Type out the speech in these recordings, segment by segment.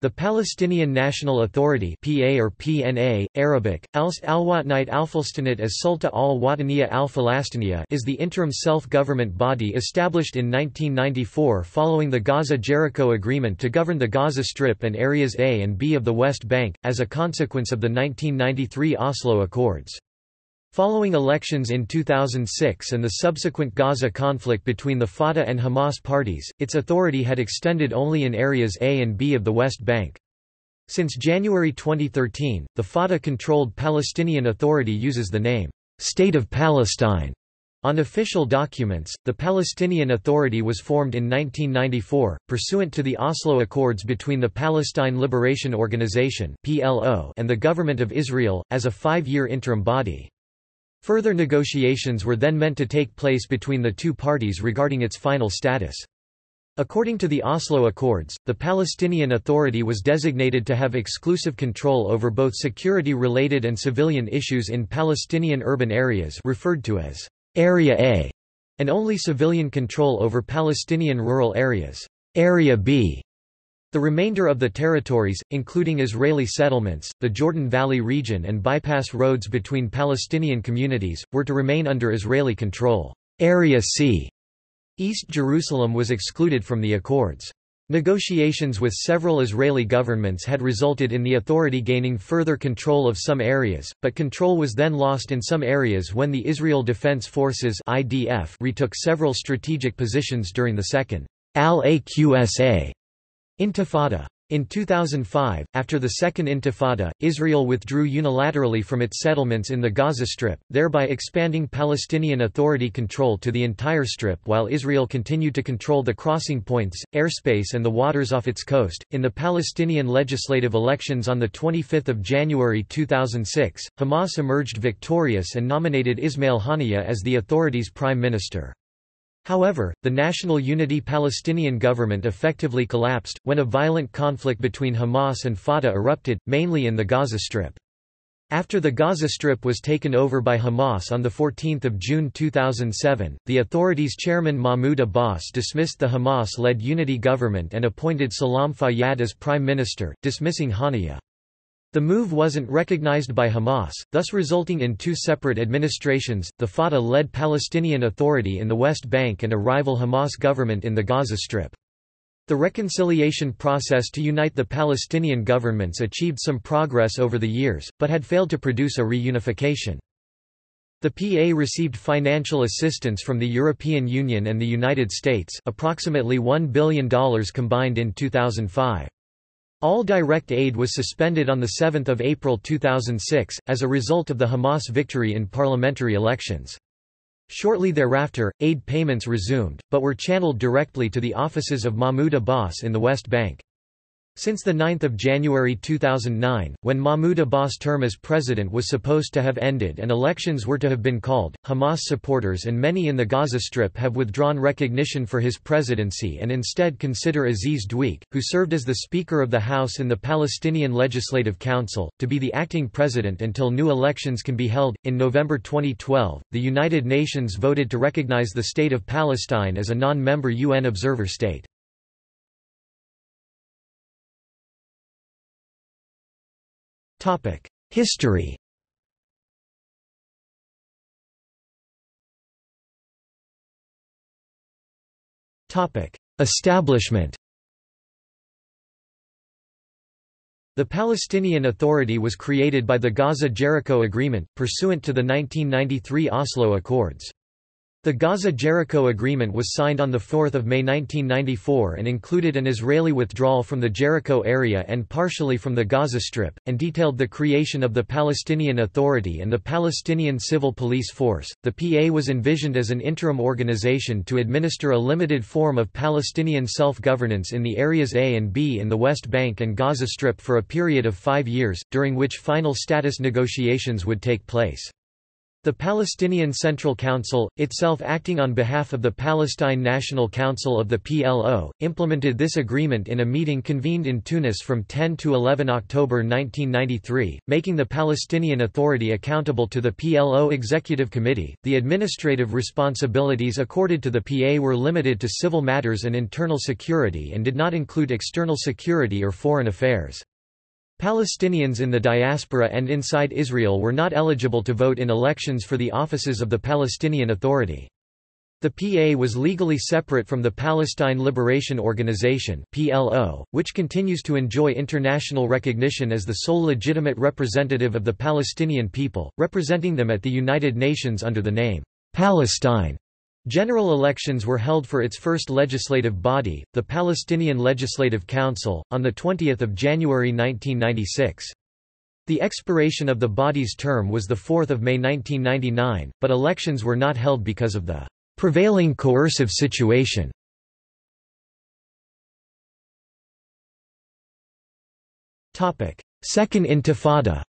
The Palestinian National Authority PA or PNA, Arabic, Alst al-Watanite al-Falstanit as Sulta al-Wataniya al is the interim self-government body established in 1994 following the Gaza-Jericho Agreement to govern the Gaza Strip and areas A and B of the West Bank, as a consequence of the 1993 Oslo Accords. Following elections in 2006 and the subsequent Gaza conflict between the Fatah and Hamas parties, its authority had extended only in areas A and B of the West Bank. Since January 2013, the Fatah-controlled Palestinian Authority uses the name, State of Palestine. On official documents, the Palestinian Authority was formed in 1994, pursuant to the Oslo Accords between the Palestine Liberation Organization and the Government of Israel, as a five-year interim body. Further negotiations were then meant to take place between the two parties regarding its final status. According to the Oslo Accords, the Palestinian Authority was designated to have exclusive control over both security-related and civilian issues in Palestinian urban areas referred to as Area A, and only civilian control over Palestinian rural areas Area B. The remainder of the territories, including Israeli settlements, the Jordan Valley region and bypass roads between Palestinian communities, were to remain under Israeli control. Area C. East Jerusalem was excluded from the accords. Negotiations with several Israeli governments had resulted in the authority gaining further control of some areas, but control was then lost in some areas when the Israel Defense Forces (IDF) retook several strategic positions during the Second Al-Aqsa Intifada. In 2005, after the Second Intifada, Israel withdrew unilaterally from its settlements in the Gaza Strip, thereby expanding Palestinian Authority control to the entire Strip while Israel continued to control the crossing points, airspace, and the waters off its coast. In the Palestinian legislative elections on 25 January 2006, Hamas emerged victorious and nominated Ismail Haniyeh as the authority's prime minister. However, the National Unity Palestinian government effectively collapsed, when a violent conflict between Hamas and Fatah erupted, mainly in the Gaza Strip. After the Gaza Strip was taken over by Hamas on 14 June 2007, the authorities' chairman Mahmoud Abbas dismissed the Hamas-led unity government and appointed Salam Fayyad as prime minister, dismissing Haniyeh. The move wasn't recognized by Hamas, thus resulting in two separate administrations, the Fatah-led Palestinian Authority in the West Bank and a rival Hamas government in the Gaza Strip. The reconciliation process to unite the Palestinian governments achieved some progress over the years, but had failed to produce a reunification. The PA received financial assistance from the European Union and the United States approximately $1 billion combined in 2005. All direct aid was suspended on 7 April 2006, as a result of the Hamas victory in parliamentary elections. Shortly thereafter, aid payments resumed, but were channeled directly to the offices of Mahmoud Abbas in the West Bank. Since 9 January 2009, when Mahmoud Abbas' term as president was supposed to have ended and elections were to have been called, Hamas supporters and many in the Gaza Strip have withdrawn recognition for his presidency and instead consider Aziz Dweik, who served as the Speaker of the House in the Palestinian Legislative Council, to be the acting president until new elections can be held. In November 2012, the United Nations voted to recognize the State of Palestine as a non member UN observer state. History. Establishment. The Palestinian Authority was created by the Gaza-Jericho Agreement, pursuant to the 1993 Oslo Accords. The Gaza-Jericho Agreement was signed on 4 May 1994 and included an Israeli withdrawal from the Jericho area and partially from the Gaza Strip, and detailed the creation of the Palestinian Authority and the Palestinian Civil Police Force. The PA was envisioned as an interim organization to administer a limited form of Palestinian self-governance in the areas A and B in the West Bank and Gaza Strip for a period of five years, during which final status negotiations would take place. The Palestinian Central Council, itself acting on behalf of the Palestine National Council of the PLO, implemented this agreement in a meeting convened in Tunis from 10 to 11 October 1993, making the Palestinian Authority accountable to the PLO Executive Committee. The administrative responsibilities accorded to the PA were limited to civil matters and internal security and did not include external security or foreign affairs. Palestinians in the diaspora and inside Israel were not eligible to vote in elections for the offices of the Palestinian Authority. The PA was legally separate from the Palestine Liberation Organization (PLO), which continues to enjoy international recognition as the sole legitimate representative of the Palestinian people, representing them at the United Nations under the name Palestine. General elections were held for its first legislative body, the Palestinian Legislative Council, on 20 January 1996. The expiration of the body's term was 4 May 1999, but elections were not held because of the prevailing coercive situation. Second Intifada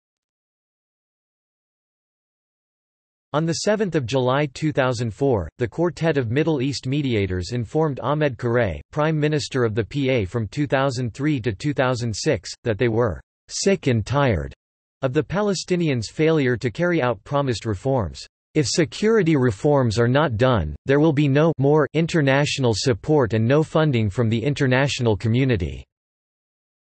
On 7 July 2004, the Quartet of Middle East Mediators informed Ahmed Qurei, Prime Minister of the PA from 2003 to 2006, that they were «sick and tired» of the Palestinians' failure to carry out promised reforms. If security reforms are not done, there will be no more international support and no funding from the international community.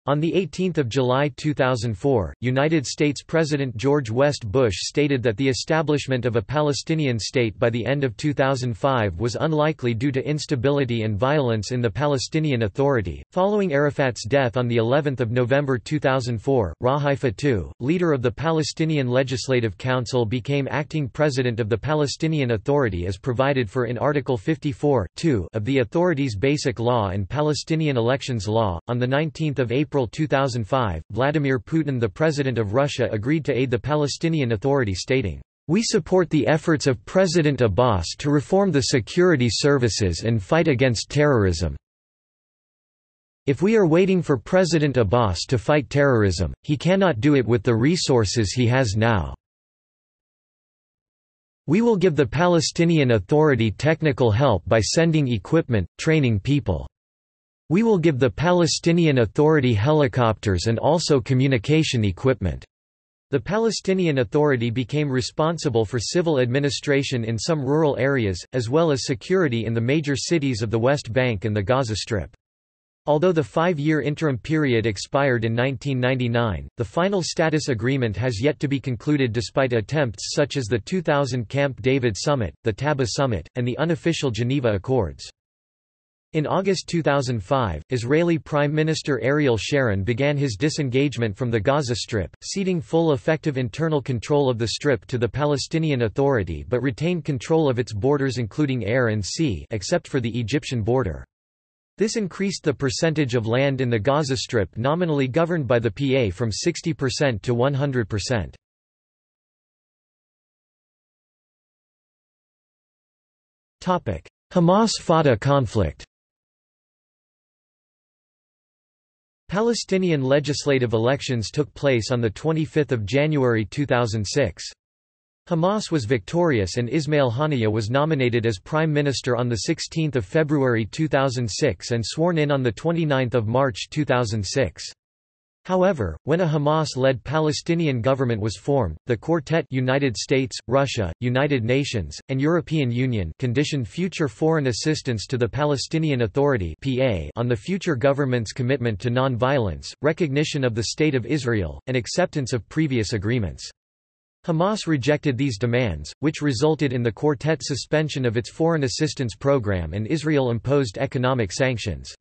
On 18 July 2004, United States President George West Bush stated that the establishment of a Palestinian state by the end of 2005 was unlikely due to instability and violence in the Palestinian Authority. Following Arafat's death on the 11th of November 2004, Rawhi Fattouh, leader of the Palestinian Legislative Council became acting president of the Palestinian Authority as provided for in Article 54 of the authority's Basic Law and Palestinian Elections Law. On the 19th of April April 2005, Vladimir Putin the President of Russia agreed to aid the Palestinian Authority stating, "...we support the efforts of President Abbas to reform the security services and fight against terrorism. If we are waiting for President Abbas to fight terrorism, he cannot do it with the resources he has now." We will give the Palestinian Authority technical help by sending equipment, training people. We will give the Palestinian Authority helicopters and also communication equipment. The Palestinian Authority became responsible for civil administration in some rural areas, as well as security in the major cities of the West Bank and the Gaza Strip. Although the five-year interim period expired in 1999, the final status agreement has yet to be concluded despite attempts such as the 2000 Camp David Summit, the Taba Summit, and the unofficial Geneva Accords. In August 2005, Israeli Prime Minister Ariel Sharon began his disengagement from the Gaza Strip, ceding full effective internal control of the Strip to the Palestinian Authority but retained control of its borders including air and sea except for the Egyptian border. This increased the percentage of land in the Gaza Strip nominally governed by the PA from 60% to 100%. Hamas-Fatah conflict Palestinian legislative elections took place on 25 January 2006. Hamas was victorious and Ismail Haniyeh was nominated as prime minister on 16 February 2006 and sworn in on 29 March 2006. However, when a Hamas-led Palestinian government was formed, the Quartet United States, Russia, United Nations, and European Union conditioned future foreign assistance to the Palestinian Authority PA on the future government's commitment to non-violence, recognition of the State of Israel, and acceptance of previous agreements. Hamas rejected these demands, which resulted in the Quartet's suspension of its foreign assistance program and Israel imposed economic sanctions.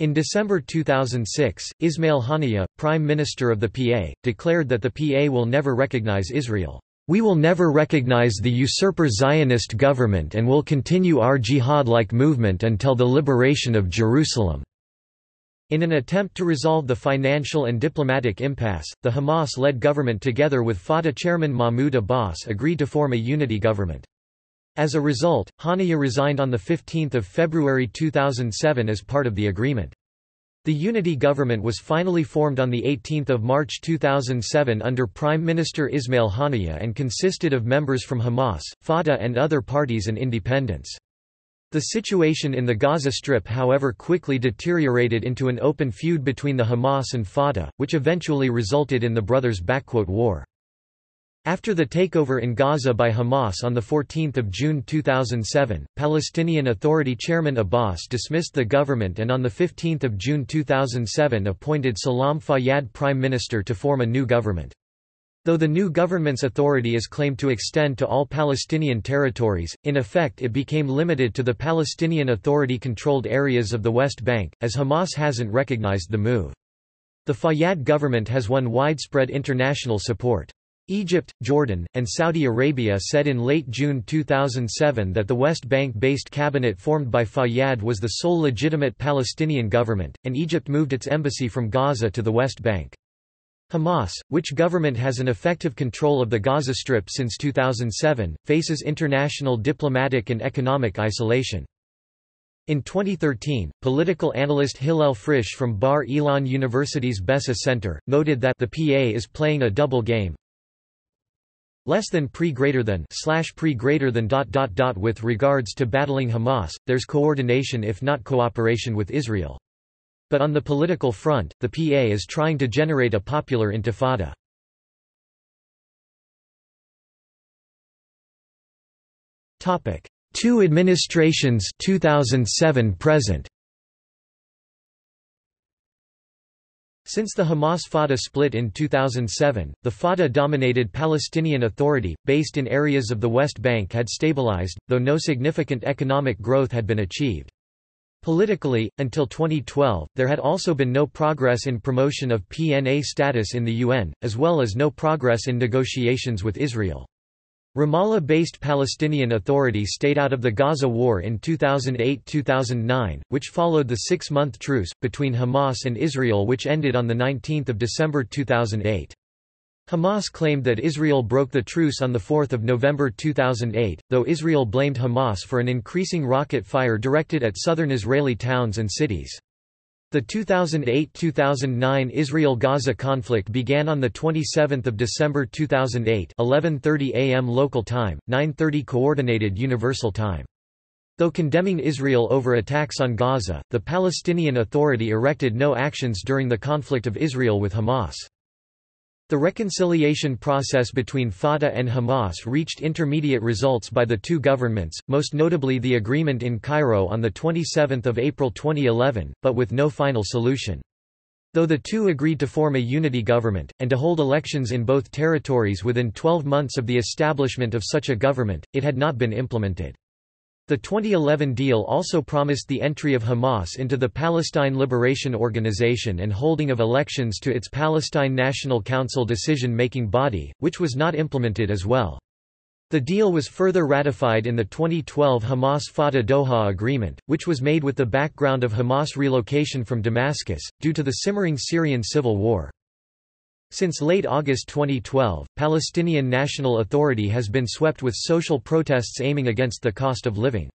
In December 2006, Ismail Haniyeh, Prime Minister of the PA, declared that the PA will never recognize Israel. We will never recognize the usurper Zionist government and will continue our jihad-like movement until the liberation of Jerusalem." In an attempt to resolve the financial and diplomatic impasse, the Hamas-led government together with Fatah chairman Mahmoud Abbas agreed to form a unity government. As a result, Haniyeh resigned on 15 February 2007 as part of the agreement. The unity government was finally formed on 18 March 2007 under Prime Minister Ismail Haniyeh and consisted of members from Hamas, Fatah and other parties and independents. The situation in the Gaza Strip however quickly deteriorated into an open feud between the Hamas and Fatah, which eventually resulted in the brothers' war. After the takeover in Gaza by Hamas on 14 June 2007, Palestinian Authority Chairman Abbas dismissed the government and on 15 June 2007 appointed Salam Fayyad prime minister to form a new government. Though the new government's authority is claimed to extend to all Palestinian territories, in effect it became limited to the Palestinian Authority-controlled areas of the West Bank, as Hamas hasn't recognized the move. The Fayyad government has won widespread international support. Egypt, Jordan, and Saudi Arabia said in late June 2007 that the West Bank-based cabinet formed by Fayyad was the sole legitimate Palestinian government, and Egypt moved its embassy from Gaza to the West Bank. Hamas, which government has an effective control of the Gaza Strip since 2007, faces international diplomatic and economic isolation. In 2013, political analyst Hillel Frisch from Bar Ilan University's BESA Center, noted that the PA is playing a double game, less than pre greater than slash pre greater than dot dot dot with regards to battling Hamas there's coordination if not cooperation with Israel. But on the political front the PA is trying to generate a popular intifada. Topic. Two administrations 2007 present Since the Hamas-Fatah split in 2007, the Fatah-dominated Palestinian Authority, based in areas of the West Bank had stabilized, though no significant economic growth had been achieved. Politically, until 2012, there had also been no progress in promotion of PNA status in the UN, as well as no progress in negotiations with Israel. Ramallah-based Palestinian Authority stayed out of the Gaza War in 2008–2009, which followed the six-month truce, between Hamas and Israel which ended on 19 December 2008. Hamas claimed that Israel broke the truce on 4 November 2008, though Israel blamed Hamas for an increasing rocket fire directed at southern Israeli towns and cities. The 2008–2009 Israel-Gaza conflict began on the 27 December 2008 11.30 am local time, 9.30 Coordinated Universal Time. Though condemning Israel over attacks on Gaza, the Palestinian Authority erected no actions during the conflict of Israel with Hamas. The reconciliation process between Fatah and Hamas reached intermediate results by the two governments, most notably the agreement in Cairo on 27 April 2011, but with no final solution. Though the two agreed to form a unity government, and to hold elections in both territories within 12 months of the establishment of such a government, it had not been implemented. The 2011 deal also promised the entry of Hamas into the Palestine Liberation Organization and holding of elections to its Palestine National Council decision-making body, which was not implemented as well. The deal was further ratified in the 2012 Hamas-Fatah Doha Agreement, which was made with the background of Hamas relocation from Damascus, due to the simmering Syrian civil war. Since late August 2012, Palestinian National Authority has been swept with social protests aiming against the cost of living.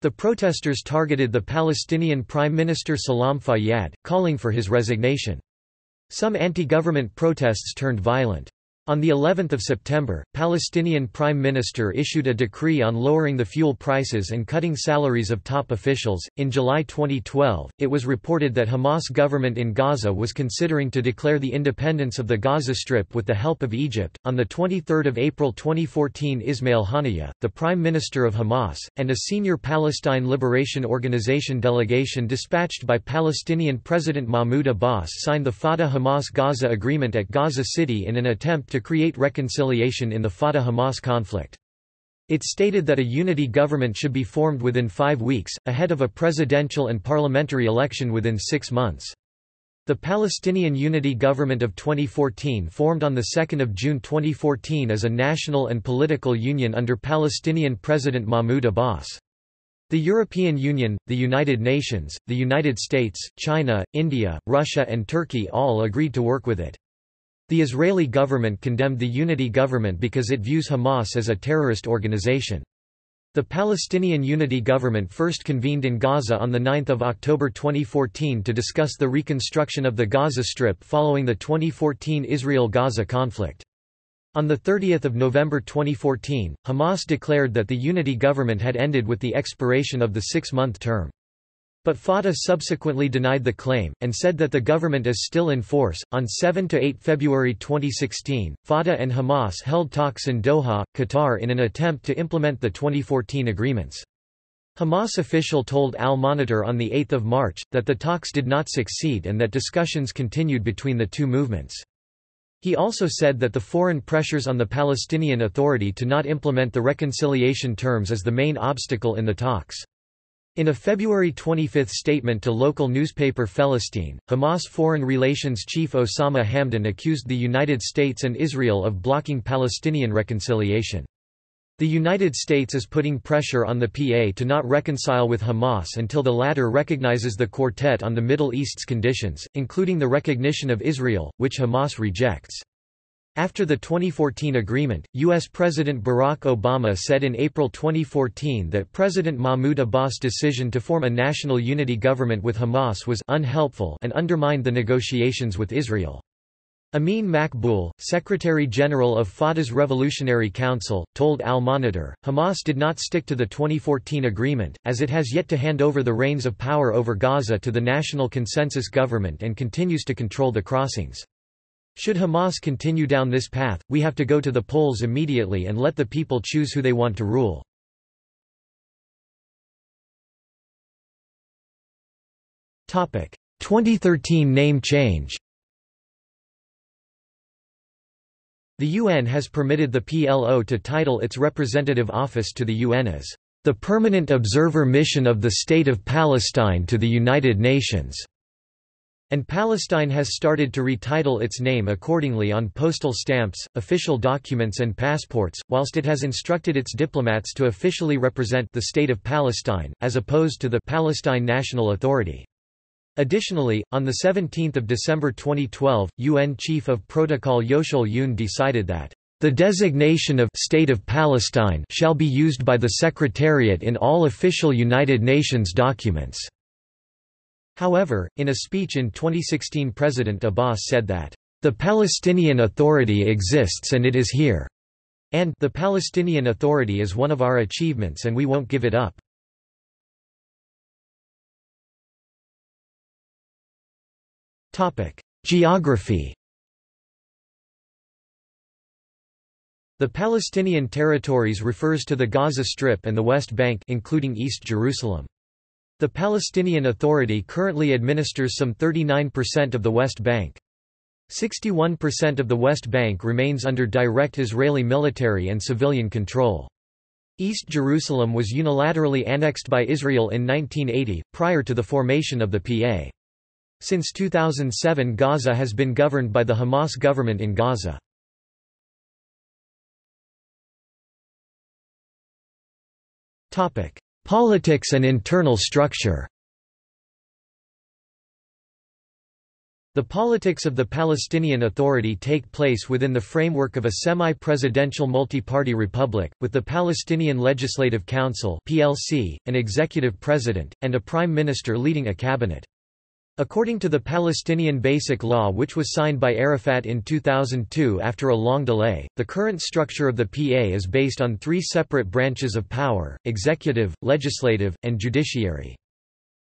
The protesters targeted the Palestinian Prime Minister Salam Fayyad, calling for his resignation. Some anti-government protests turned violent. On the 11th of September, Palestinian Prime Minister issued a decree on lowering the fuel prices and cutting salaries of top officials. In July 2012, it was reported that Hamas government in Gaza was considering to declare the independence of the Gaza Strip with the help of Egypt. On the 23rd of April 2014, Ismail Haniyeh, the Prime Minister of Hamas, and a senior Palestine Liberation Organization delegation dispatched by Palestinian President Mahmoud Abbas signed the Fatah-Hamas Gaza agreement at Gaza City in an attempt to create reconciliation in the Fatah-Hamas conflict. It stated that a unity government should be formed within five weeks, ahead of a presidential and parliamentary election within six months. The Palestinian Unity Government of 2014 formed on 2 June 2014 as a national and political union under Palestinian President Mahmoud Abbas. The European Union, the United Nations, the United States, China, India, Russia and Turkey all agreed to work with it. The Israeli government condemned the unity government because it views Hamas as a terrorist organization. The Palestinian Unity Government first convened in Gaza on 9 October 2014 to discuss the reconstruction of the Gaza Strip following the 2014 Israel-Gaza conflict. On 30 November 2014, Hamas declared that the unity government had ended with the expiration of the six-month term. But Fatah subsequently denied the claim, and said that the government is still in force. On 7 to 8 February 2016, Fatah and Hamas held talks in Doha, Qatar in an attempt to implement the 2014 agreements. Hamas official told Al Monitor on 8 March, that the talks did not succeed and that discussions continued between the two movements. He also said that the foreign pressures on the Palestinian Authority to not implement the reconciliation terms is the main obstacle in the talks. In a February 25 statement to local newspaper Felistin, Hamas foreign relations chief Osama Hamdan accused the United States and Israel of blocking Palestinian reconciliation. The United States is putting pressure on the PA to not reconcile with Hamas until the latter recognizes the quartet on the Middle East's conditions, including the recognition of Israel, which Hamas rejects. After the 2014 agreement, U.S. President Barack Obama said in April 2014 that President Mahmoud Abbas' decision to form a national unity government with Hamas was unhelpful and undermined the negotiations with Israel. Amin Maqboul, Secretary-General of Fatah's Revolutionary Council, told Al Monitor, Hamas did not stick to the 2014 agreement, as it has yet to hand over the reins of power over Gaza to the National Consensus Government and continues to control the crossings. Should Hamas continue down this path, we have to go to the polls immediately and let the people choose who they want to rule. Topic: 2013 name change. The UN has permitted the PLO to title its representative office to the UN as the Permanent Observer Mission of the State of Palestine to the United Nations. And Palestine has started to retitle its name accordingly on postal stamps, official documents and passports, whilst it has instructed its diplomats to officially represent the State of Palestine, as opposed to the Palestine National Authority. Additionally, on 17 December 2012, UN Chief of Protocol Yeocheol Yoon decided that the designation of State of Palestine shall be used by the Secretariat in all official United Nations documents. However, in a speech in 2016 President Abbas said that, "...the Palestinian Authority exists and it is here," and "...the Palestinian Authority is one of our achievements and we won't give it up." Geography The Palestinian territories refers to the Gaza Strip and the West Bank including East Jerusalem. The Palestinian Authority currently administers some 39% of the West Bank. 61% of the West Bank remains under direct Israeli military and civilian control. East Jerusalem was unilaterally annexed by Israel in 1980, prior to the formation of the PA. Since 2007 Gaza has been governed by the Hamas government in Gaza. Politics and internal structure The politics of the Palestinian Authority take place within the framework of a semi-presidential multi-party republic, with the Palestinian Legislative Council (PLC), an executive president, and a prime minister leading a cabinet. According to the Palestinian Basic Law which was signed by Arafat in 2002 after a long delay, the current structure of the PA is based on three separate branches of power, executive, legislative, and judiciary.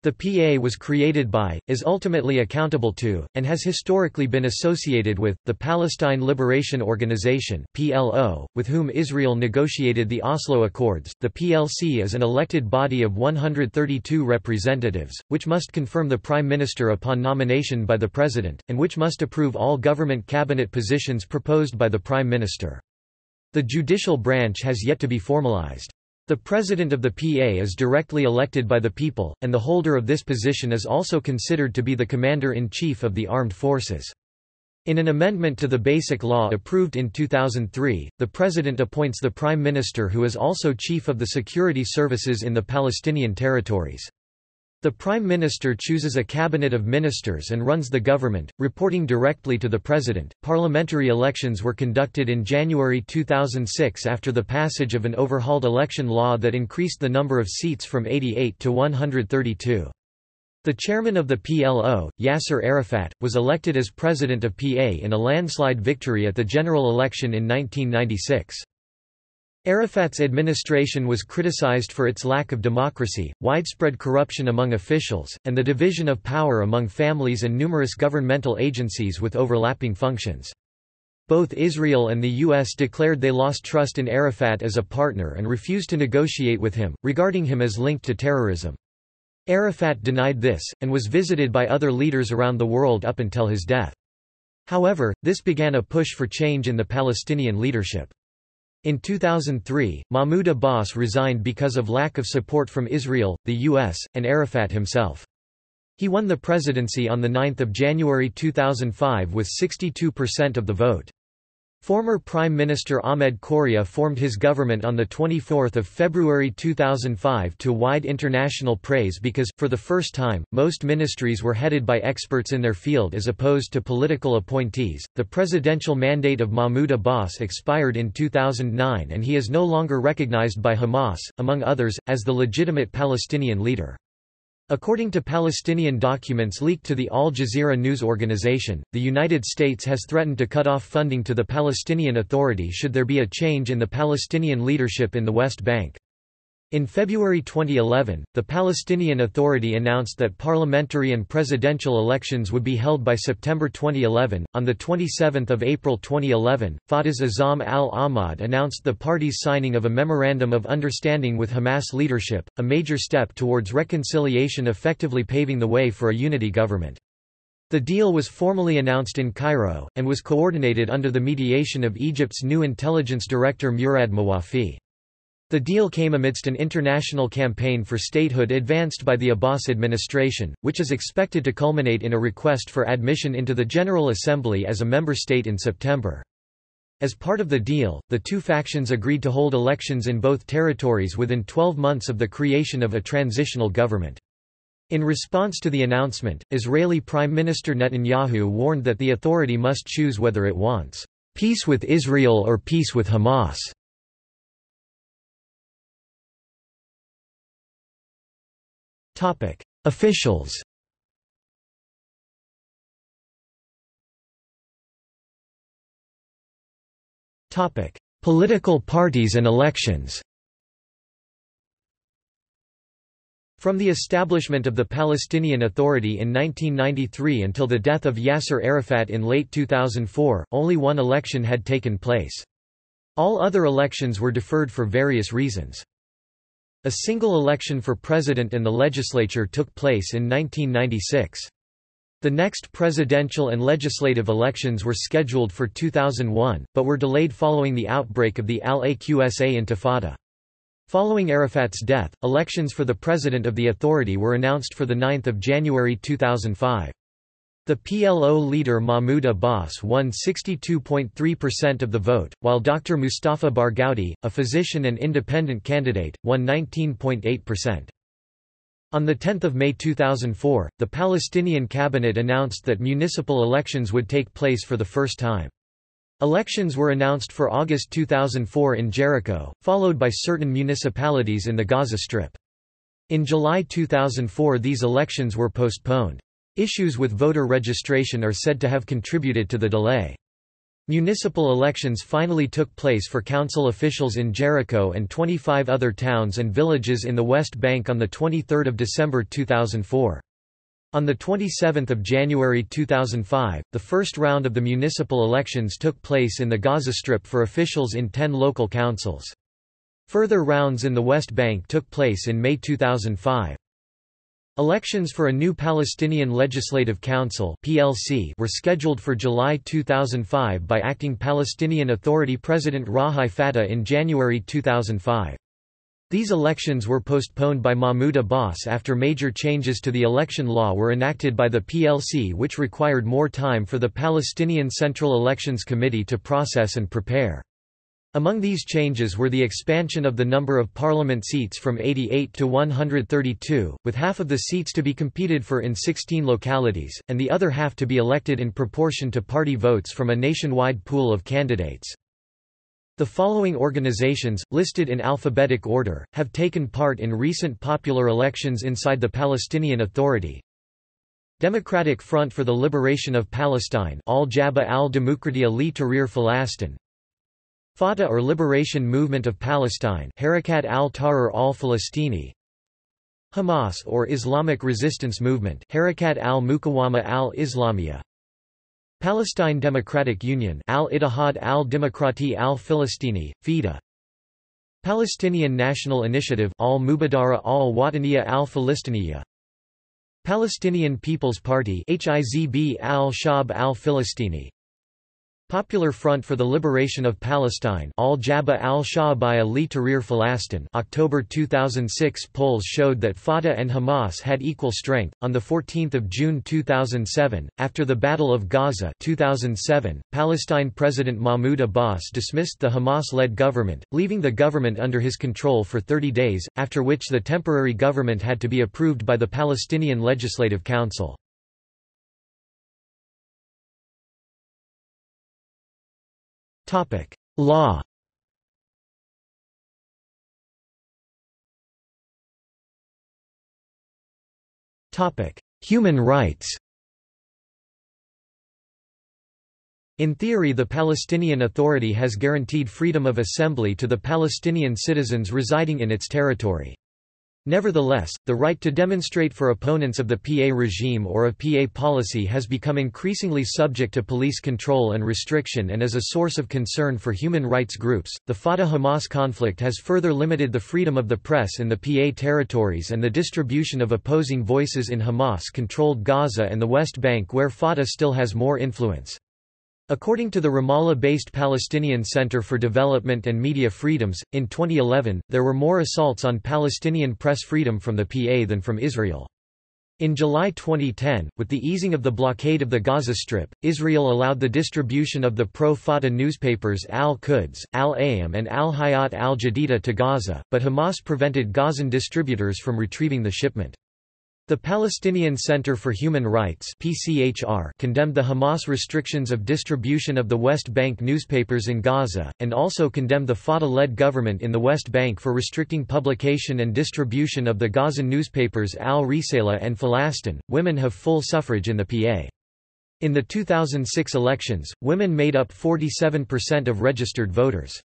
The PA was created by, is ultimately accountable to, and has historically been associated with, the Palestine Liberation Organization (PLO), with whom Israel negotiated the Oslo Accords. The PLC is an elected body of 132 representatives, which must confirm the prime minister upon nomination by the president, and which must approve all government cabinet positions proposed by the prime minister. The judicial branch has yet to be formalized. The president of the PA is directly elected by the people, and the holder of this position is also considered to be the commander-in-chief of the armed forces. In an amendment to the Basic Law approved in 2003, the president appoints the prime minister who is also chief of the security services in the Palestinian territories. The Prime Minister chooses a cabinet of ministers and runs the government, reporting directly to the President. Parliamentary elections were conducted in January 2006 after the passage of an overhauled election law that increased the number of seats from 88 to 132. The chairman of the PLO, Yasser Arafat, was elected as president of PA in a landslide victory at the general election in 1996. Arafat's administration was criticized for its lack of democracy, widespread corruption among officials, and the division of power among families and numerous governmental agencies with overlapping functions. Both Israel and the U.S. declared they lost trust in Arafat as a partner and refused to negotiate with him, regarding him as linked to terrorism. Arafat denied this, and was visited by other leaders around the world up until his death. However, this began a push for change in the Palestinian leadership. In 2003, Mahmoud Abbas resigned because of lack of support from Israel, the US, and Arafat himself. He won the presidency on 9 January 2005 with 62% of the vote. Former Prime Minister Ahmed Qurei formed his government on 24 February 2005 to wide international praise because, for the first time, most ministries were headed by experts in their field as opposed to political appointees. The presidential mandate of Mahmoud Abbas expired in 2009 and he is no longer recognized by Hamas, among others, as the legitimate Palestinian leader. According to Palestinian documents leaked to the Al Jazeera news organization, the United States has threatened to cut off funding to the Palestinian Authority should there be a change in the Palestinian leadership in the West Bank. In February 2011, the Palestinian Authority announced that parliamentary and presidential elections would be held by September 2011. On the 27th of April 2011, Fatah's Azzam al-Ahmad announced the party's signing of a memorandum of understanding with Hamas leadership, a major step towards reconciliation effectively paving the way for a unity government. The deal was formally announced in Cairo, and was coordinated under the mediation of Egypt's new intelligence director Murad Mawafi. The deal came amidst an international campaign for statehood advanced by the Abbas administration, which is expected to culminate in a request for admission into the General Assembly as a member state in September. As part of the deal, the two factions agreed to hold elections in both territories within 12 months of the creation of a transitional government. In response to the announcement, Israeli Prime Minister Netanyahu warned that the authority must choose whether it wants peace with Israel or peace with Hamas. Topic: Officials. Topic: Political parties and elections. From the establishment of the Palestinian Authority in 1993 until the death of Yasser Arafat in late 2004, only one election had taken place. All other elections were deferred for various reasons. A single election for president and the legislature took place in 1996. The next presidential and legislative elections were scheduled for 2001, but were delayed following the outbreak of the Al-Aqsa Intifada. Following Arafat's death, elections for the president of the authority were announced for 9 January 2005. The PLO leader Mahmoud Abbas won 62.3% of the vote, while Dr. Mustafa Barghouti, a physician and independent candidate, won 19.8%. On 10 May 2004, the Palestinian cabinet announced that municipal elections would take place for the first time. Elections were announced for August 2004 in Jericho, followed by certain municipalities in the Gaza Strip. In July 2004 these elections were postponed. Issues with voter registration are said to have contributed to the delay. Municipal elections finally took place for council officials in Jericho and 25 other towns and villages in the West Bank on 23 December 2004. On 27 January 2005, the first round of the municipal elections took place in the Gaza Strip for officials in 10 local councils. Further rounds in the West Bank took place in May 2005. Elections for a new Palestinian Legislative Council (PLC) were scheduled for July 2005 by acting Palestinian Authority President Rawhi Fattouh in January 2005. These elections were postponed by Mahmoud Abbas after major changes to the election law were enacted by the PLC which required more time for the Palestinian Central Elections Committee to process and prepare. Among these changes were the expansion of the number of parliament seats from 88 to 132, with half of the seats to be competed for in 16 localities, and the other half to be elected in proportion to party votes from a nationwide pool of candidates. The following organizations, listed in alphabetic order, have taken part in recent popular elections inside the Palestinian Authority. Democratic Front for the Liberation of Palestine Al-Jabhah al-Demokratia li Tahrir Falastin Fatah or Liberation Movement of Palestine Harakat al-Tahrir al-Falastini Hamas or Islamic Resistance Movement Harakat al-Muqawama al-Islamiyah Palestine Democratic Union Al-Ittihad al-Demokrati al-Filistini, FIDA Palestinian National Initiative al-Mubadara al-Wataniya al-Filistiniya Palestinian People's Party HIZB al-Shab al-Filistini Popular Front for the Liberation of Palestine Al-Jabhah al-Sha'abiyya li Tahrir Falastin October 2006 polls showed that Fatah and Hamas had equal strength. On the 14th of June 2007, after the Battle of Gaza 2007, Palestine President Mahmoud Abbas dismissed the Hamas-led government, leaving the government under his control for 30 days, after which the temporary government had to be approved by the Palestinian Legislative Council. Topic: Law. Topic: Human rights. In theory the Palestinian Authority has guaranteed freedom of assembly to the Palestinian citizens residing in its territory. Nevertheless, the right to demonstrate for opponents of the PA regime or of PA policy has become increasingly subject to police control and restriction and is a source of concern for human rights groups. The Fatah Hamas conflict has further limited the freedom of the press in the PA territories and the distribution of opposing voices in Hamas controlled Gaza and the West Bank, where Fatah still has more influence. According to the Ramallah-based Palestinian Center for Development and Media Freedoms, in 2011, there were more assaults on Palestinian press freedom from the PA than from Israel. In July 2010, with the easing of the blockade of the Gaza Strip, Israel allowed the distribution of the pro-Fatah newspapers Al-Quds, Al-Ayyam and Al-Hayat al-Jadida to Gaza, but Hamas prevented Gazan distributors from retrieving the shipment. The Palestinian Center for Human Rights PCHR condemned the Hamas restrictions of distribution of the West Bank newspapers in Gaza, and also condemned the Fatah-led government in the West Bank for restricting publication and distribution of the Gazan newspapers Al-Risala and Falastin. Women have full suffrage in the PA. In the 2006 elections, women made up 47% of registered voters.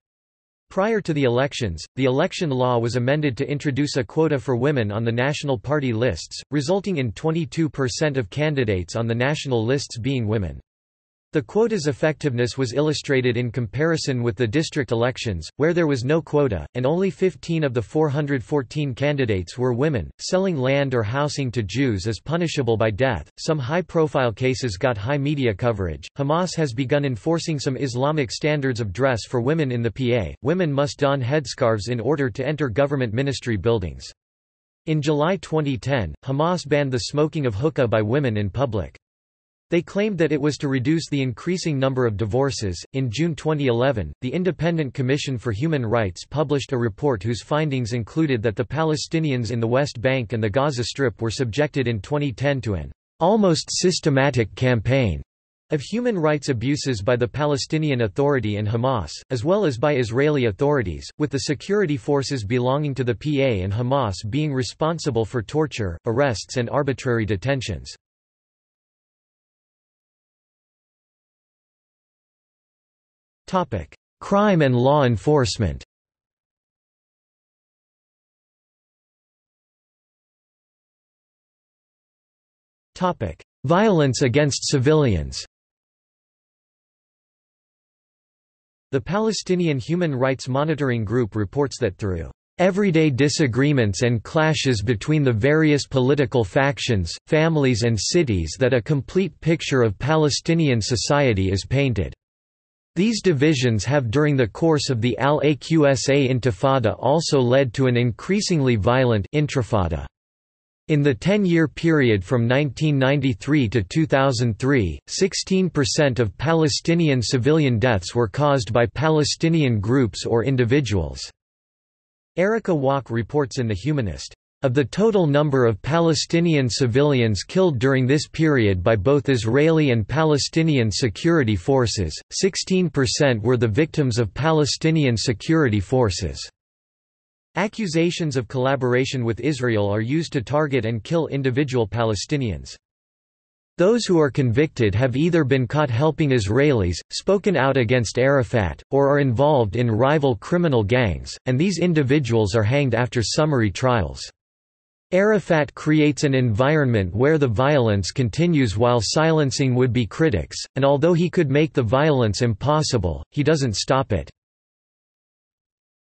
Prior to the elections, the election law was amended to introduce a quota for women on the national party lists, resulting in 22% of candidates on the national lists being women. The quota's effectiveness was illustrated in comparison with the district elections, where there was no quota, and only 15 of the 414 candidates were women. Selling land or housing to Jews is punishable by death. Some high profile cases got high media coverage. Hamas has begun enforcing some Islamic standards of dress for women in the PA. Women must don headscarves in order to enter government ministry buildings. In July 2010, Hamas banned the smoking of hookah by women in public. They claimed that it was to reduce the increasing number of divorces. In June 2011, the Independent Commission for Human Rights published a report whose findings included that the Palestinians in the West Bank and the Gaza Strip were subjected in 2010 to an almost systematic campaign of human rights abuses by the Palestinian Authority and Hamas, as well as by Israeli authorities, with the security forces belonging to the PA and Hamas being responsible for torture, arrests and arbitrary detentions. Crime and law enforcement Violence against civilians The Palestinian Human Rights Monitoring Group reports that through everyday disagreements and clashes between the various political factions, families and cities that a complete picture of Palestinian society is painted. These divisions have during the course of the Al-Aqsa Intifada also led to an increasingly violent intrafada. In the 10-year period from 1993 to 2003, 16% of Palestinian civilian deaths were caused by Palestinian groups or individuals. Erika Waak reports in The Humanist. Of the total number of Palestinian civilians killed during this period by both Israeli and Palestinian security forces, 16% were the victims of Palestinian security forces. Accusations of collaboration with Israel are used to target and kill individual Palestinians. Those who are convicted have either been caught helping Israelis, spoken out against Arafat, or are involved in rival criminal gangs, and these individuals are hanged after summary trials. Arafat creates an environment where the violence continues while silencing would-be critics, and although he could make the violence impossible, he doesn't stop it.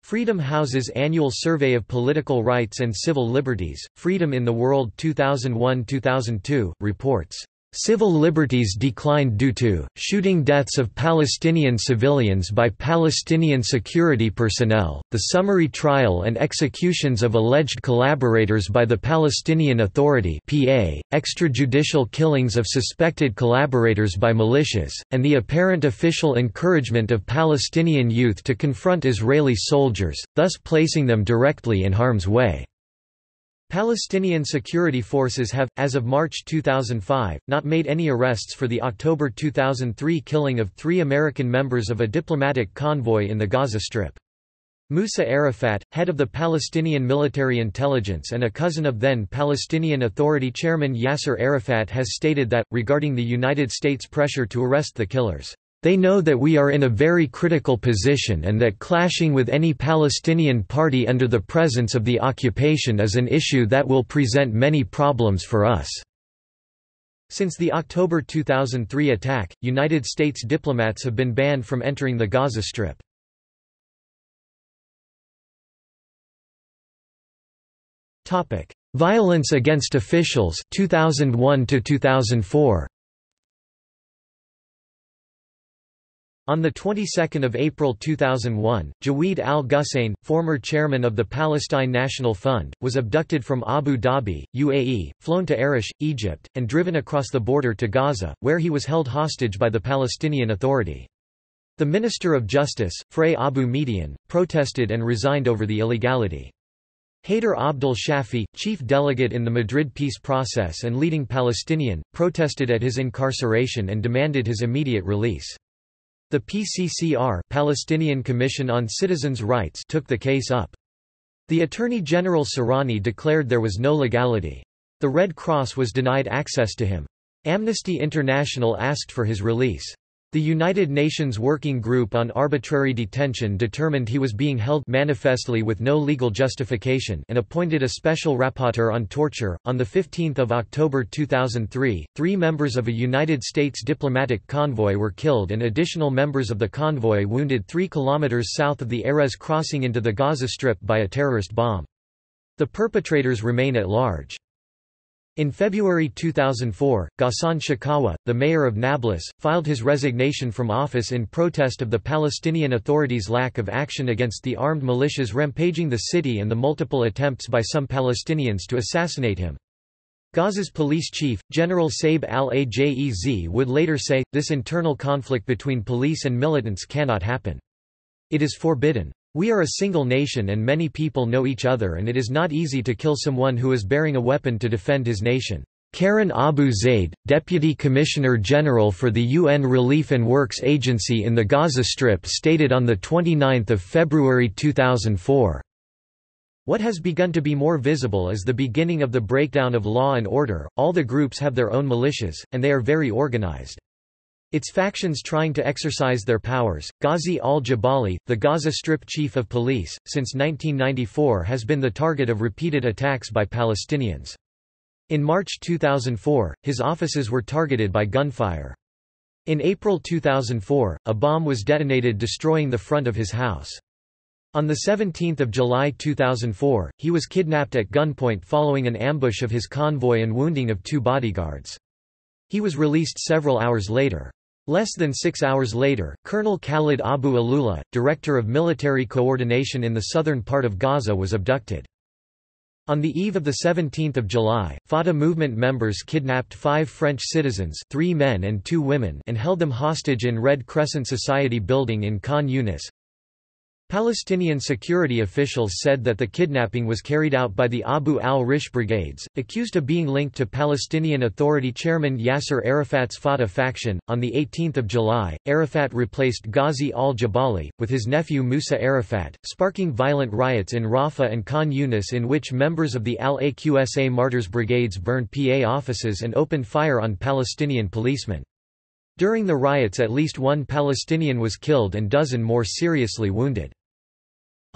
Freedom House's annual survey of political rights and civil liberties, Freedom in the World 2001-2002, reports Civil liberties declined due to, shooting deaths of Palestinian civilians by Palestinian security personnel, the summary trial and executions of alleged collaborators by the Palestinian Authority PA, extrajudicial killings of suspected collaborators by militias, and the apparent official encouragement of Palestinian youth to confront Israeli soldiers, thus placing them directly in harm's way. Palestinian security forces have, as of March 2005, not made any arrests for the October 2003 killing of three American members of a diplomatic convoy in the Gaza Strip. Musa Arafat, head of the Palestinian military intelligence and a cousin of then Palestinian Authority chairman Yasser Arafat has stated that, regarding the United States pressure to arrest the killers, they know that we are in a very critical position and that clashing with any Palestinian party under the presence of the occupation is an issue that will present many problems for us." Since the October 2003 attack, United States diplomats have been banned from entering the Gaza Strip. Violence against officials 2001 to 2004 On the 22nd of April 2001, Jawad al-Ghussein, former chairman of the Palestine National Fund, was abducted from Abu Dhabi, UAE, flown to Arish, Egypt, and driven across the border to Gaza, where he was held hostage by the Palestinian Authority. The Minister of Justice, Frey Abu Median, protested and resigned over the illegality. Haider Abdul Shafi, chief delegate in the Madrid peace process and leading Palestinian, protested at his incarceration and demanded his immediate release. The PCCR Palestinian Commission on Citizens' Rights took the case up. The Attorney General Serrani declared there was no legality. The Red Cross was denied access to him. Amnesty International asked for his release. The United Nations Working Group on Arbitrary Detention determined he was being held manifestly with no legal justification and appointed a special rapporteur on torture. On 15 October 2003, three members of a United States diplomatic convoy were killed and additional members of the convoy wounded 3 kilometers south of the Erez crossing into the Gaza Strip by a terrorist bomb. The perpetrators remain at large. In February 2004, Ghassan Shakawa, the mayor of Nablus, filed his resignation from office in protest of the Palestinian Authority's lack of action against the armed militias rampaging the city and the multiple attempts by some Palestinians to assassinate him. Gaza's police chief, General Saeb al-Ajez would later say, this internal conflict between police and militants cannot happen. It is forbidden. We are a single nation and many people know each other and it is not easy to kill someone who is bearing a weapon to defend his nation. Karen Abu Zaid, Deputy Commissioner General for the UN Relief and Works Agency in the Gaza Strip stated on 29 February 2004. What has begun to be more visible is the beginning of the breakdown of law and order, all the groups have their own militias, and they are very organized. Its factions trying to exercise their powers. Ghazi al-Jabali, the Gaza Strip chief of police, since 1994 has been the target of repeated attacks by Palestinians. In March 2004, his offices were targeted by gunfire. In April 2004, a bomb was detonated destroying the front of his house. On 17 July 2004, he was kidnapped at gunpoint following an ambush of his convoy and wounding of two bodyguards. He was released several hours later. Less than six hours later, Colonel Khalid Abu Alula, director of military coordination in the southern part of Gaza was abducted. On the eve of 17 July, Fatah movement members kidnapped five French citizens three men and two women and held them hostage in Red Crescent Society building in Khan Yunis. Palestinian security officials said that the kidnapping was carried out by the Abu al-Rish brigades, accused of being linked to Palestinian Authority chairman Yasser Arafat's Fatah faction. On the 18th of July, Arafat replaced Ghazi al-Jabali with his nephew Musa Arafat, sparking violent riots in Rafah and Khan Yunis in which members of the Al-Aqsa Martyrs brigades burned PA offices and opened fire on Palestinian policemen. During the riots at least one Palestinian was killed and dozen more seriously wounded.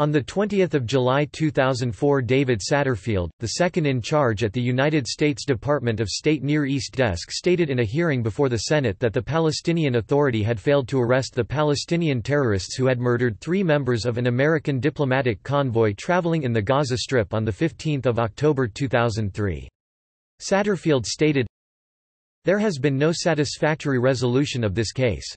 On 20 July 2004 David Satterfield, the second in charge at the United States Department of State Near East desk stated in a hearing before the Senate that the Palestinian Authority had failed to arrest the Palestinian terrorists who had murdered three members of an American diplomatic convoy traveling in the Gaza Strip on 15 October 2003. Satterfield stated, there has been no satisfactory resolution of this case.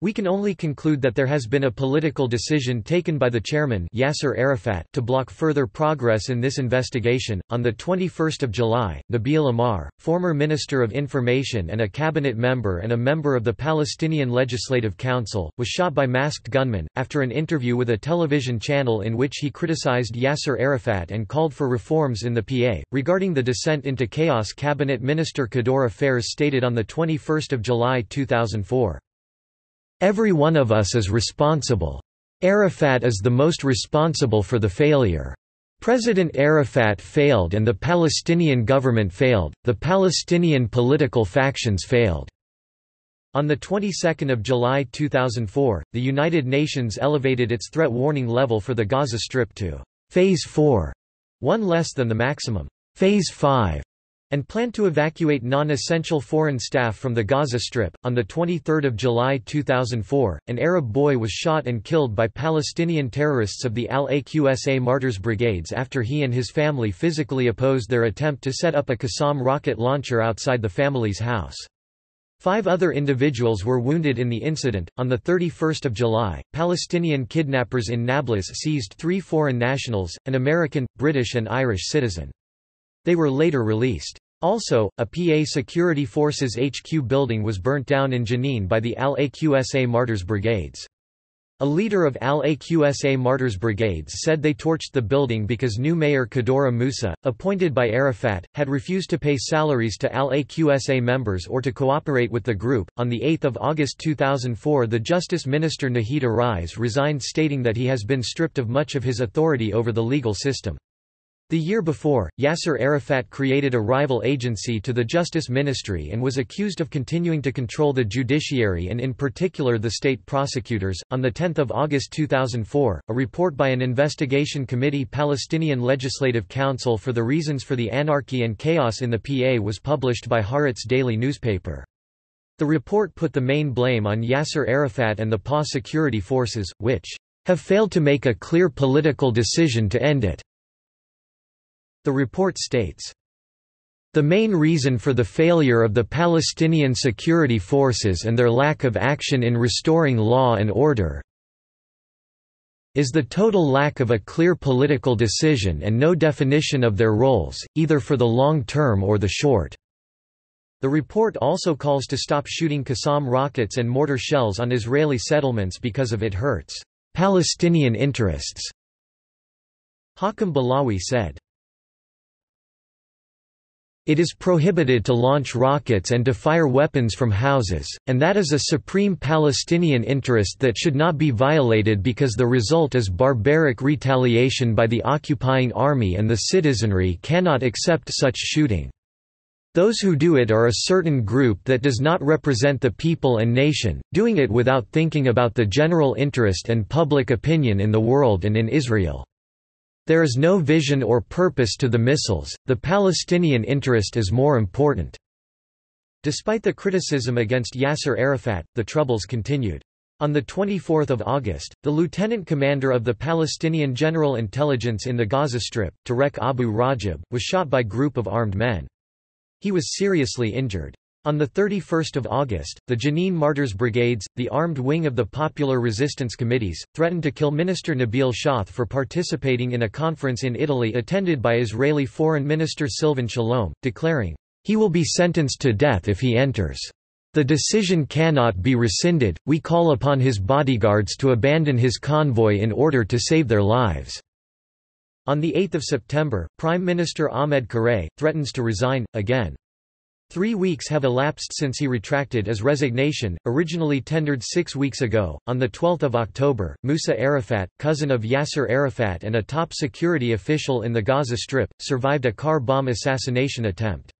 We can only conclude that there has been a political decision taken by the chairman Yasser Arafat to block further progress in this investigation. On the 21st of July, Nabil Amr, former Minister of Information and a cabinet member and a member of the Palestinian Legislative Council, was shot by masked gunmen after an interview with a television channel in which he criticized Yasser Arafat and called for reforms in the PA. Regarding the descent into chaos, cabinet minister Kadura Fares stated on the 21st of July 2004. Every one of us is responsible. Arafat is the most responsible for the failure. President Arafat failed and the Palestinian government failed, the Palestinian political factions failed. On the 22nd of July 2004, the United Nations elevated its threat warning level for the Gaza Strip to Phase 4, one less than the maximum Phase 5 and planned to evacuate non-essential foreign staff from the Gaza Strip. On the 23rd of July 2004, an Arab boy was shot and killed by Palestinian terrorists of the Al-Aqsa Martyrs Brigades after he and his family physically opposed their attempt to set up a Qassam rocket launcher outside the family's house. Five other individuals were wounded in the incident. On the 31st of July, Palestinian kidnappers in Nablus seized three foreign nationals, an American, British and Irish citizen. They were later released. Also, a PA Security Forces HQ building was burnt down in Jenin by the Al-Aqsa Martyrs Brigades. A leader of Al-Aqsa Martyrs Brigades said they torched the building because new mayor Kadora Musa, appointed by Arafat, had refused to pay salaries to Al-Aqsa members or to cooperate with the group. On the 8th of August 2004, the Justice Minister Nahid Ariz resigned stating that he has been stripped of much of his authority over the legal system. The year before, Yasser Arafat created a rival agency to the Justice Ministry and was accused of continuing to control the judiciary and in particular the state prosecutors. On the 10th of August 2004, a report by an investigation committee Palestinian Legislative Council for the reasons for the anarchy and chaos in the PA was published by Haaretz daily newspaper. The report put the main blame on Yasser Arafat and the PA security forces, which have failed to make a clear political decision to end it. The report states, the main reason for the failure of the Palestinian security forces and their lack of action in restoring law and order is the total lack of a clear political decision and no definition of their roles, either for the long term or the short. The report also calls to stop shooting Qassam rockets and mortar shells on Israeli settlements because of it hurts Palestinian interests. Hakam Balawi said. It is prohibited to launch rockets and to fire weapons from houses, and that is a supreme Palestinian interest that should not be violated because the result is barbaric retaliation by the occupying army and the citizenry cannot accept such shooting. Those who do it are a certain group that does not represent the people and nation, doing it without thinking about the general interest and public opinion in the world and in Israel. There is no vision or purpose to the missiles, the Palestinian interest is more important." Despite the criticism against Yasser Arafat, the troubles continued. On 24 August, the lieutenant commander of the Palestinian General Intelligence in the Gaza Strip, Tarek Abu Rajab, was shot by group of armed men. He was seriously injured. On 31 August, the Jenin Martyrs Brigades, the armed wing of the Popular Resistance Committees, threatened to kill Minister Nabil Shaath for participating in a conference in Italy attended by Israeli Foreign Minister Silvan Shalom, declaring, "...he will be sentenced to death if he enters. The decision cannot be rescinded, we call upon his bodyguards to abandon his convoy in order to save their lives." On 8 September, Prime Minister Ahmed Qurei, threatens to resign, again. Three weeks have elapsed since he retracted his resignation, originally tendered six weeks ago. On 12 October, Musa Arafat, cousin of Yasser Arafat and a top security official in the Gaza Strip, survived a car bomb assassination attempt.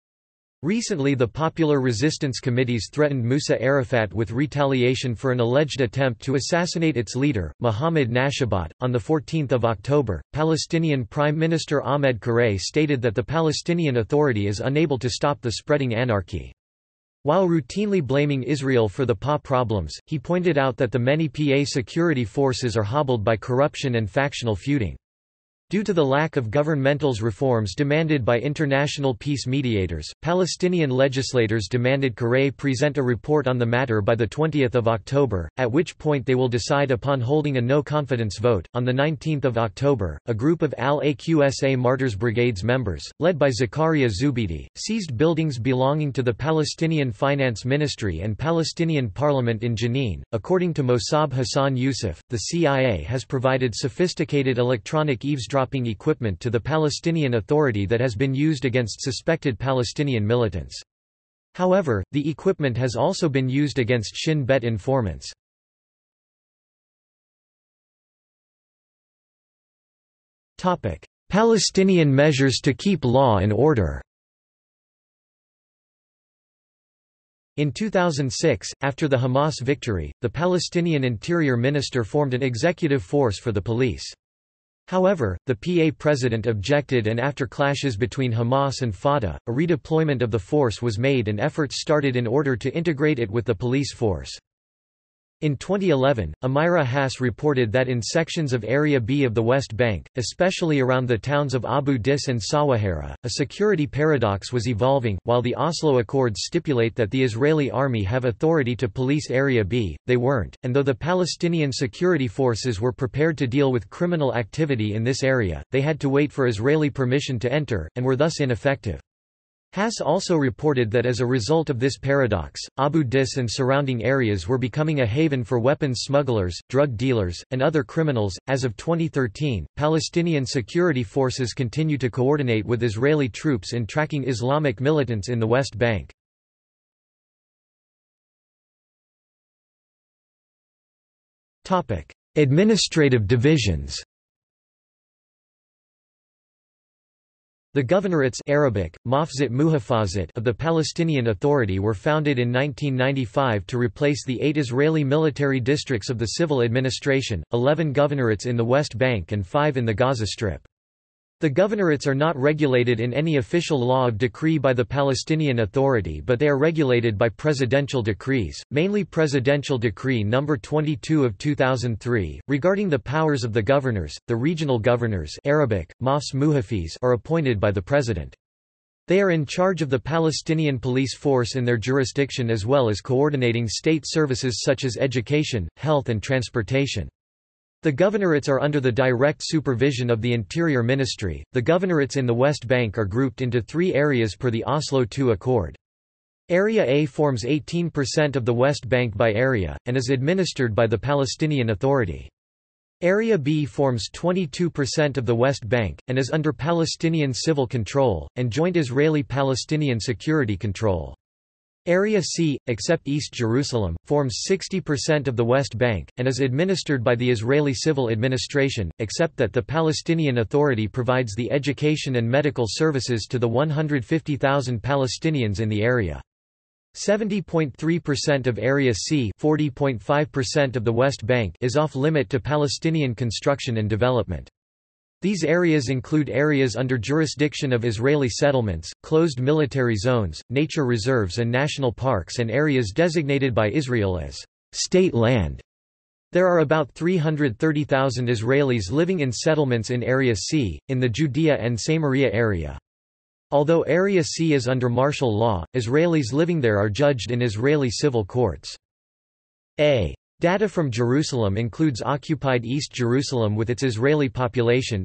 Recently the Popular Resistance Committees threatened Musa Arafat with retaliation for an alleged attempt to assassinate its leader, Mohammed Nashabat. On 14 October, Palestinian Prime Minister Ahmed Qurei stated that the Palestinian Authority is unable to stop the spreading anarchy. While routinely blaming Israel for the PA problems, he pointed out that the many PA security forces are hobbled by corruption and factional feuding. Due to the lack of governmentals reforms demanded by international peace mediators, Palestinian legislators demanded Qurei present a report on the matter by 20 October, at which point they will decide upon holding a no-confidence vote. On 19 October, a group of Al-Aqsa Martyrs Brigades members, led by Zakaria Zubeidi, seized buildings belonging to the Palestinian Finance Ministry and Palestinian Parliament in Jenin. According to Mosab Hassan Yousef, the CIA has provided sophisticated electronic eavesdropping eavesdropping equipment to the Palestinian Authority that has been used against suspected Palestinian militants. However, the equipment has also been used against Shin Bet informants. Palestinian measures to keep law and order In 2006, after the Hamas victory, the Palestinian Interior Minister formed an executive force for the police. However, the PA president objected and after clashes between Hamas and Fatah, a redeployment of the force was made and efforts started in order to integrate it with the police force. In 2011, Amira Hass reported that in sections of Area B of the West Bank, especially around the towns of Abu Dis and Sawahara, a security paradox was evolving. While the Oslo Accords stipulate that the Israeli army have authority to police Area B, they weren't, and though the Palestinian security forces were prepared to deal with criminal activity in this area, they had to wait for Israeli permission to enter, and were thus ineffective. Hass also reported that as a result of this paradox, Abu Dis and surrounding areas were becoming a haven for weapons smugglers, drug dealers, and other criminals. As of 2013, Palestinian security forces continue to coordinate with Israeli troops in tracking Islamic militants in the West Bank. Administrative divisions The governorates Arabic, Mafzat Muhafazat of the Palestinian Authority were founded in 1995 to replace the eight Israeli military districts of the civil administration, 11 governorates in the West Bank and five in the Gaza Strip. The governorates are not regulated in any official law of decree by the Palestinian Authority but they are regulated by presidential decrees, mainly Presidential Decree No. 22 of 2003, regarding the powers of the governors. The regional governors Arabic, Mafs are appointed by the President. They are in charge of the Palestinian police force in their jurisdiction as well as coordinating state services such as education, health and transportation. The governorates are under the direct supervision of the Interior Ministry. The governorates in the West Bank are grouped into three areas per the Oslo II Accord. Area A forms 18% of the West Bank by area, and is administered by the Palestinian Authority. Area B forms 22% of the West Bank, and is under Palestinian civil control, and joint Israeli-Palestinian security control. Area C, except East Jerusalem, forms 60% of the West Bank, and is administered by the Israeli civil administration, except that the Palestinian Authority provides the education and medical services to the 150,000 Palestinians in the area. 70.3% of Area C (40.5% of the West Bank is off-limit to Palestinian construction and development. These areas include areas under jurisdiction of Israeli settlements, closed military zones, nature reserves and national parks and areas designated by Israel as state land. There are about 330,000 Israelis living in settlements in Area C, in the Judea and Samaria area. Although Area C is under martial law, Israelis living there are judged in Israeli civil courts. A. Data from Jerusalem includes occupied East Jerusalem with its Israeli population.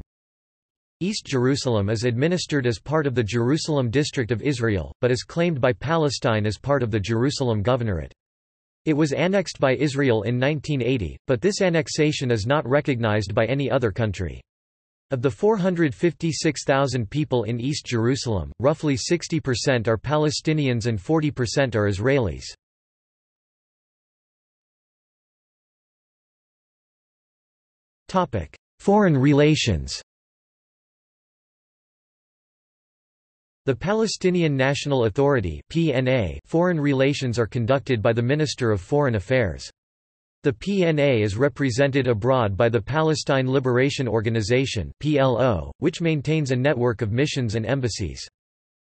East Jerusalem is administered as part of the Jerusalem District of Israel, but is claimed by Palestine as part of the Jerusalem Governorate. It was annexed by Israel in 1980, but this annexation is not recognized by any other country. Of the 456,000 people in East Jerusalem, roughly 60% are Palestinians and 40% are Israelis. Foreign relations The Palestinian National Authority (PNA) foreign relations are conducted by the Minister of Foreign Affairs. The PNA is represented abroad by the Palestine Liberation Organization (PLO), which maintains a network of missions and embassies.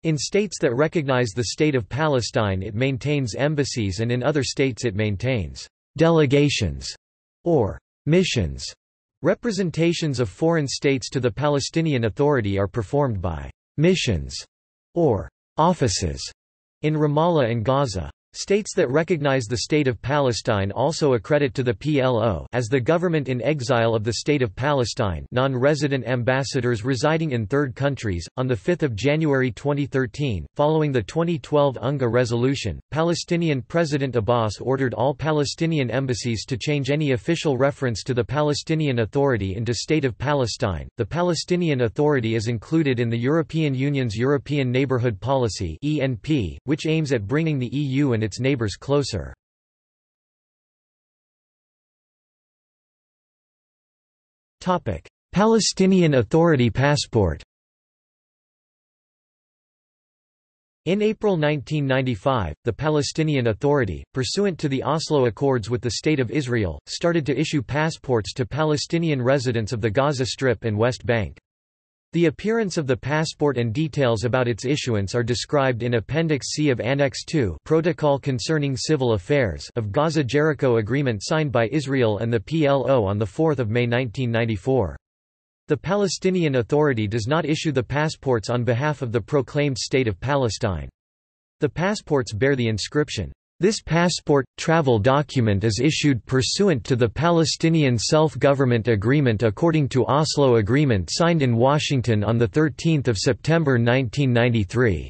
In states that recognize the State of Palestine it maintains embassies and in other states it maintains delegations or missions. Representations of foreign states to the Palestinian Authority are performed by missions or offices in Ramallah and Gaza. States that recognize the State of Palestine also accredit to the PLO as the government in exile of the State of Palestine non-resident ambassadors residing in third countries. On 5 January 2013, following the 2012 UNGA resolution, Palestinian President Abbas ordered all Palestinian embassies to change any official reference to the Palestinian Authority into State of Palestine. The Palestinian Authority is included in the European Union's European Neighbourhood Policy (ENP), which aims at bringing the EU and its neighbors closer. Palestinian Authority passport In April 1995, the Palestinian Authority, pursuant to the Oslo Accords with the State of Israel, started to issue passports to Palestinian residents of the Gaza Strip and West Bank. The appearance of the passport and details about its issuance are described in Appendix C of Annex II Protocol Concerning Civil Affairs of Gaza-Jericho Agreement signed by Israel and the PLO on 4 May 1994. The Palestinian Authority does not issue the passports on behalf of the proclaimed State of Palestine. The passports bear the inscription, this passport, travel document is issued pursuant to the Palestinian Self-Government Agreement according to Oslo Agreement signed in Washington on 13 September 1993.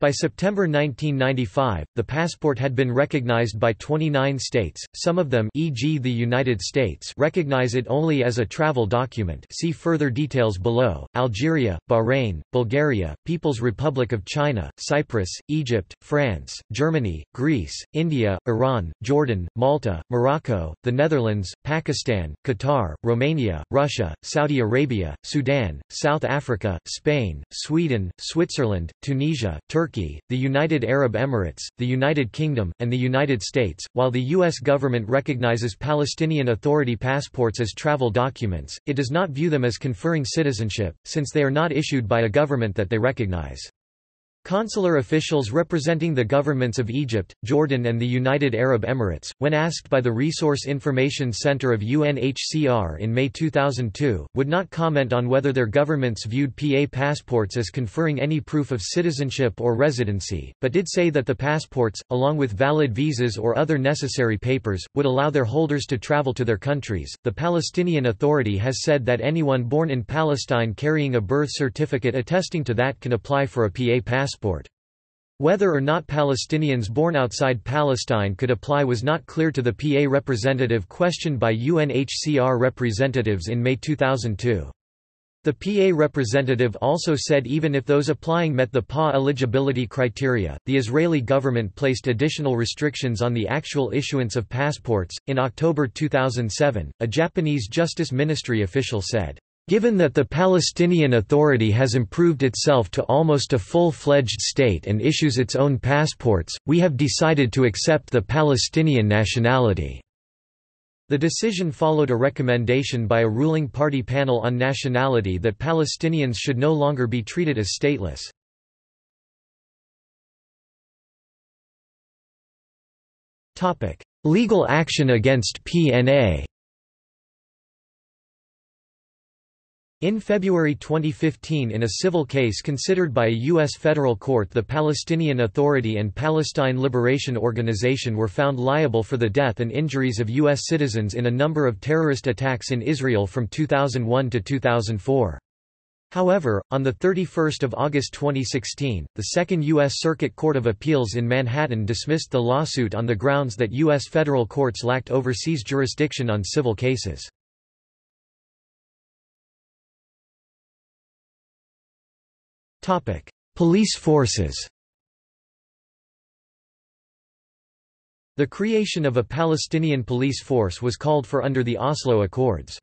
By September 1995, the passport had been recognized by 29 states, some of them e.g. the United States recognize it only as a travel document see further details below, Algeria, Bahrain, Bulgaria, People's Republic of China, Cyprus, Egypt, France, Germany, Greece, India, Iran, Jordan, Malta, Morocco, the Netherlands, Pakistan, Qatar, Romania, Russia, Saudi Arabia, Sudan, South Africa, Spain, Sweden, Switzerland, Tunisia, Turkey Turkey, the United Arab Emirates, the United Kingdom, and the United States. While the U.S. government recognizes Palestinian Authority passports as travel documents, it does not view them as conferring citizenship, since they are not issued by a government that they recognize. Consular officials representing the governments of Egypt, Jordan and the United Arab Emirates, when asked by the Resource Information Center of UNHCR in May 2002, would not comment on whether their governments viewed PA passports as conferring any proof of citizenship or residency, but did say that the passports, along with valid visas or other necessary papers, would allow their holders to travel to their countries. The Palestinian Authority has said that anyone born in Palestine carrying a birth certificate attesting to that can apply for a PA passport passport. Whether or not Palestinians born outside Palestine could apply was not clear to the PA representative questioned by UNHCR representatives in May 2002. The PA representative also said even if those applying met the PA eligibility criteria, the Israeli government placed additional restrictions on the actual issuance of passports. In October 2007, a Japanese Justice Ministry official said, Given that the Palestinian Authority has improved itself to almost a full-fledged state and issues its own passports, we have decided to accept the Palestinian nationality." The decision followed a recommendation by a ruling party panel on nationality that Palestinians should no longer be treated as stateless. Legal action against PNA In February 2015 in a civil case considered by a U.S. federal court the Palestinian Authority and Palestine Liberation Organization were found liable for the death and injuries of U.S. citizens in a number of terrorist attacks in Israel from 2001 to 2004. However, on 31 August 2016, the Second U.S. Circuit Court of Appeals in Manhattan dismissed the lawsuit on the grounds that U.S. federal courts lacked overseas jurisdiction on civil cases. Police forces The creation of a Palestinian police force was called for under the Oslo Accords.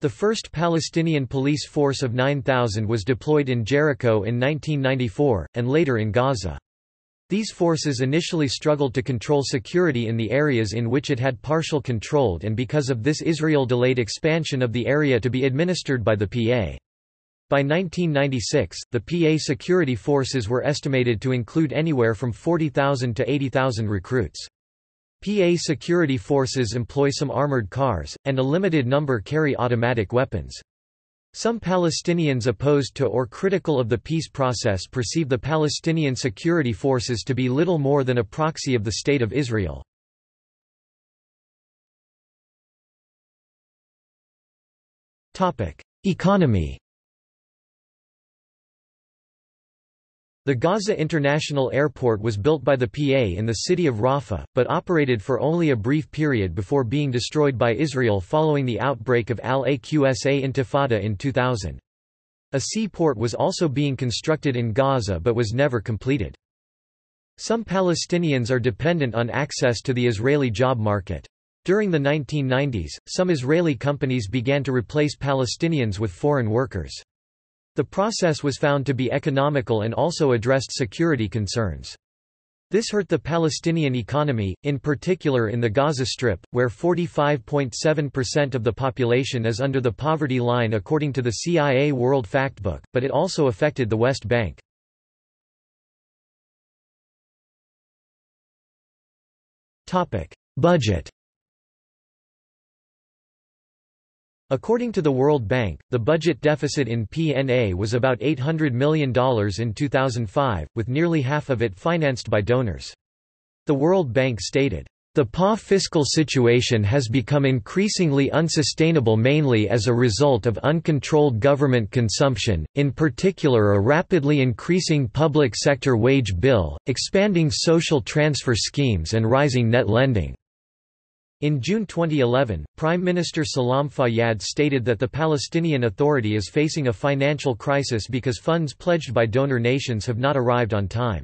The first Palestinian police force of 9,000 was deployed in Jericho in 1994, and later in Gaza. These forces initially struggled to control security in the areas in which it had partial controlled and because of this Israel delayed expansion of the area to be administered by the PA. By 1996, the PA security forces were estimated to include anywhere from 40,000 to 80,000 recruits. PA security forces employ some armored cars, and a limited number carry automatic weapons. Some Palestinians opposed to or critical of the peace process perceive the Palestinian security forces to be little more than a proxy of the State of Israel. Economy The Gaza International Airport was built by the PA in the city of Rafah, but operated for only a brief period before being destroyed by Israel following the outbreak of Al-Aqsa Intifada in 2000. A seaport was also being constructed in Gaza but was never completed. Some Palestinians are dependent on access to the Israeli job market. During the 1990s, some Israeli companies began to replace Palestinians with foreign workers. The process was found to be economical and also addressed security concerns. This hurt the Palestinian economy, in particular in the Gaza Strip, where 45.7% of the population is under the poverty line according to the CIA World Factbook, but it also affected the West Bank. Budget According to the World Bank, the budget deficit in PNA was about $800 million in 2005, with nearly half of it financed by donors. The World Bank stated, the PA fiscal situation has become increasingly unsustainable mainly as a result of uncontrolled government consumption, in particular a rapidly increasing public sector wage bill, expanding social transfer schemes and rising net lending. In June 2011, Prime Minister Salam Fayyad stated that the Palestinian Authority is facing a financial crisis because funds pledged by donor nations have not arrived on time.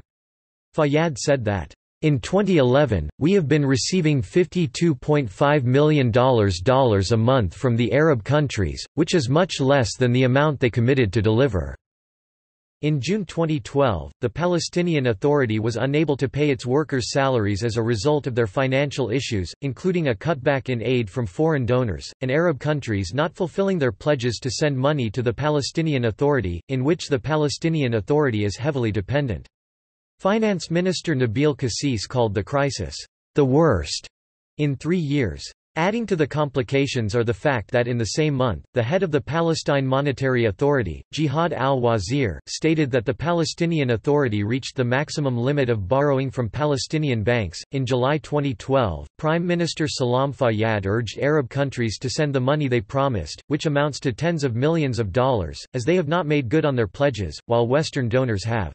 Fayyad said that, in 2011, we have been receiving $52.5 million a month from the Arab countries, which is much less than the amount they committed to deliver. In June 2012, the Palestinian Authority was unable to pay its workers' salaries as a result of their financial issues, including a cutback in aid from foreign donors, and Arab countries not fulfilling their pledges to send money to the Palestinian Authority, in which the Palestinian Authority is heavily dependent. Finance Minister Nabil Kassis called the crisis, the worst in three years. Adding to the complications are the fact that in the same month, the head of the Palestine Monetary Authority, Jihad al-Wazir, stated that the Palestinian Authority reached the maximum limit of borrowing from Palestinian banks. In July 2012, Prime Minister Salam Fayyad urged Arab countries to send the money they promised, which amounts to tens of millions of dollars, as they have not made good on their pledges, while Western donors have.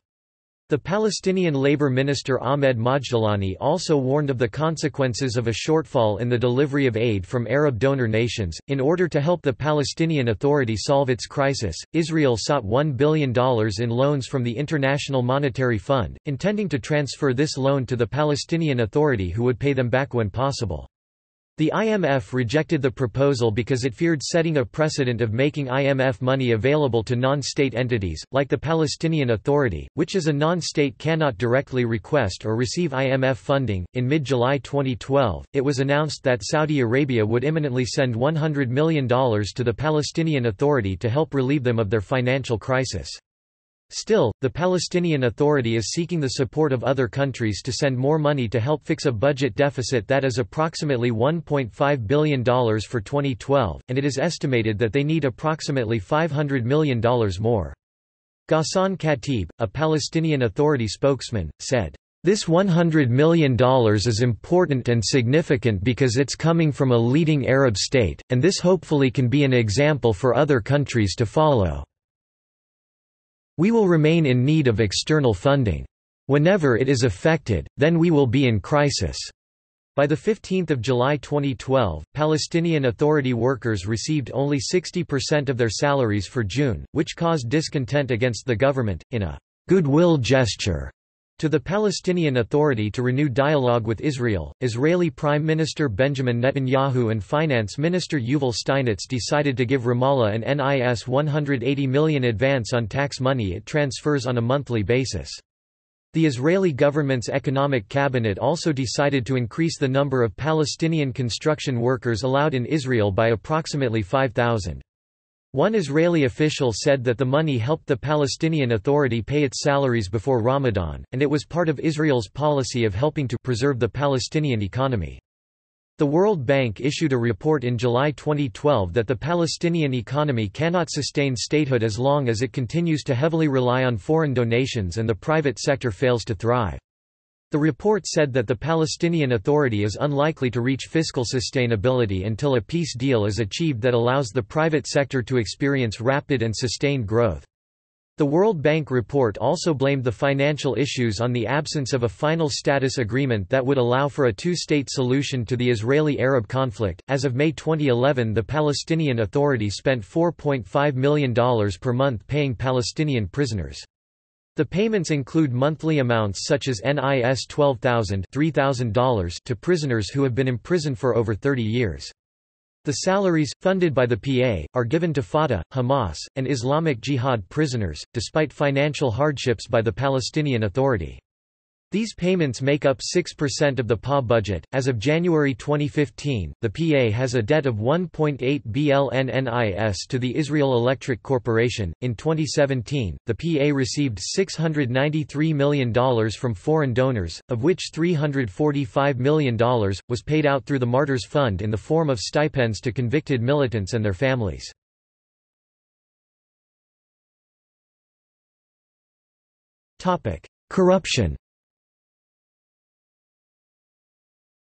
The Palestinian Labor Minister Ahmed Majdalani also warned of the consequences of a shortfall in the delivery of aid from Arab donor nations. In order to help the Palestinian Authority solve its crisis, Israel sought $1 billion in loans from the International Monetary Fund, intending to transfer this loan to the Palestinian Authority who would pay them back when possible. The IMF rejected the proposal because it feared setting a precedent of making IMF money available to non-state entities, like the Palestinian Authority, which as a non-state cannot directly request or receive IMF funding. In mid-July 2012, it was announced that Saudi Arabia would imminently send $100 million to the Palestinian Authority to help relieve them of their financial crisis. Still, the Palestinian Authority is seeking the support of other countries to send more money to help fix a budget deficit that is approximately $1.5 billion for 2012, and it is estimated that they need approximately $500 million more. Ghassan Khatib, a Palestinian Authority spokesman, said, this $100 million is important and significant because it's coming from a leading Arab state, and this hopefully can be an example for other countries to follow. We will remain in need of external funding. Whenever it is affected, then we will be in crisis. By 15 July 2012, Palestinian Authority workers received only 60% of their salaries for June, which caused discontent against the government, in a goodwill gesture to the Palestinian Authority to renew dialogue with Israel, Israeli Prime Minister Benjamin Netanyahu and Finance Minister Yuval Steinitz decided to give Ramallah an NIS 180 million advance on tax money it transfers on a monthly basis. The Israeli government's economic cabinet also decided to increase the number of Palestinian construction workers allowed in Israel by approximately 5,000. One Israeli official said that the money helped the Palestinian Authority pay its salaries before Ramadan, and it was part of Israel's policy of helping to preserve the Palestinian economy. The World Bank issued a report in July 2012 that the Palestinian economy cannot sustain statehood as long as it continues to heavily rely on foreign donations and the private sector fails to thrive. The report said that the Palestinian Authority is unlikely to reach fiscal sustainability until a peace deal is achieved that allows the private sector to experience rapid and sustained growth. The World Bank report also blamed the financial issues on the absence of a final status agreement that would allow for a two-state solution to the Israeli-Arab conflict. As of May 2011, the Palestinian Authority spent $4.5 million per month paying Palestinian prisoners. The payments include monthly amounts such as NIS $12,000 $3,000 to prisoners who have been imprisoned for over 30 years. The salaries, funded by the PA, are given to Fatah, Hamas, and Islamic Jihad prisoners, despite financial hardships by the Palestinian Authority. These payments make up 6% of the PA budget. As of January 2015, the PA has a debt of 1.8 BLNNIS to the Israel Electric Corporation. In 2017, the PA received $693 million from foreign donors, of which $345 million was paid out through the Martyrs Fund in the form of stipends to convicted militants and their families. Corruption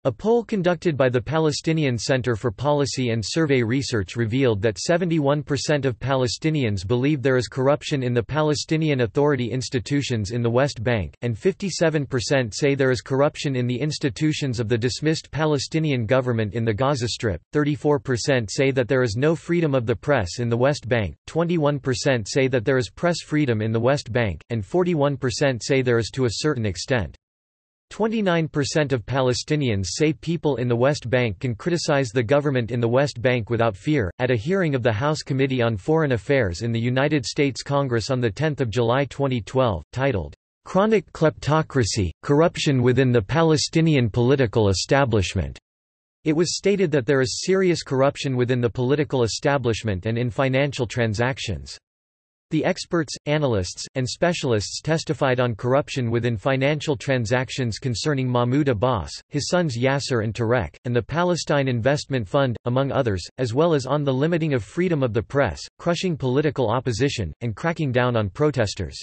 A poll conducted by the Palestinian Center for Policy and Survey Research revealed that 71% of Palestinians believe there is corruption in the Palestinian Authority institutions in the West Bank, and 57% say there is corruption in the institutions of the dismissed Palestinian government in the Gaza Strip, 34% say that there is no freedom of the press in the West Bank, 21% say that there is press freedom in the West Bank, and 41% say there is to a certain extent. 29% of Palestinians say people in the West Bank can criticize the government in the West Bank without fear. At a hearing of the House Committee on Foreign Affairs in the United States Congress on 10 July 2012, titled, Chronic Kleptocracy Corruption Within the Palestinian Political Establishment, it was stated that there is serious corruption within the political establishment and in financial transactions. The experts, analysts, and specialists testified on corruption within financial transactions concerning Mahmoud Abbas, his sons Yasser and Tarek, and the Palestine Investment Fund, among others, as well as on the limiting of freedom of the press, crushing political opposition, and cracking down on protesters.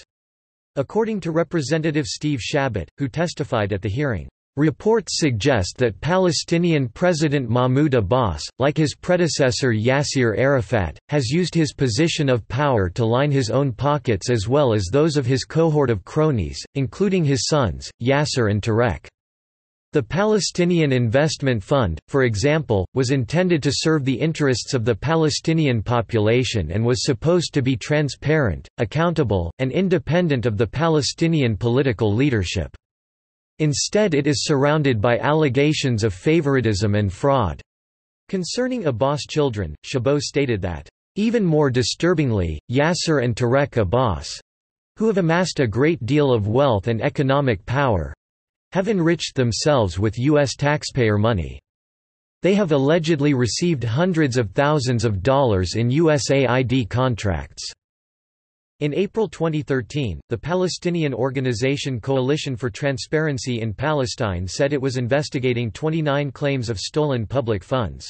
According to Representative Steve Chabot, who testified at the hearing, Reports suggest that Palestinian President Mahmoud Abbas, like his predecessor Yasser Arafat, has used his position of power to line his own pockets as well as those of his cohort of cronies, including his sons, Yasser and Tarek. The Palestinian Investment Fund, for example, was intended to serve the interests of the Palestinian population and was supposed to be transparent, accountable, and independent of the Palestinian political leadership. Instead it is surrounded by allegations of favoritism and fraud. Concerning Abbas children, Chabot stated that, even more disturbingly, Yasser and Tarek Abbas, who have amassed a great deal of wealth and economic power, have enriched themselves with U.S. taxpayer money. They have allegedly received hundreds of thousands of dollars in USAID contracts. In April 2013, the Palestinian organization Coalition for Transparency in Palestine said it was investigating 29 claims of stolen public funds.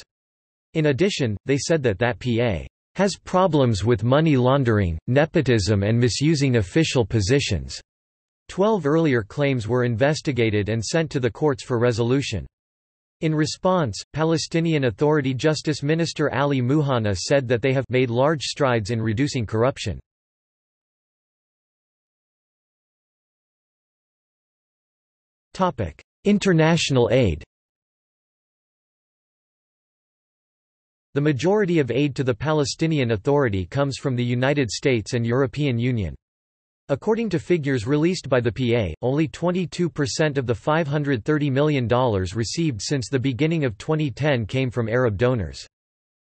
In addition, they said that that PA has problems with money laundering, nepotism and misusing official positions. Twelve earlier claims were investigated and sent to the courts for resolution. In response, Palestinian Authority Justice Minister Ali Muhanna said that they have made large strides in reducing corruption. International aid The majority of aid to the Palestinian Authority comes from the United States and European Union. According to figures released by the PA, only 22% of the $530 million received since the beginning of 2010 came from Arab donors.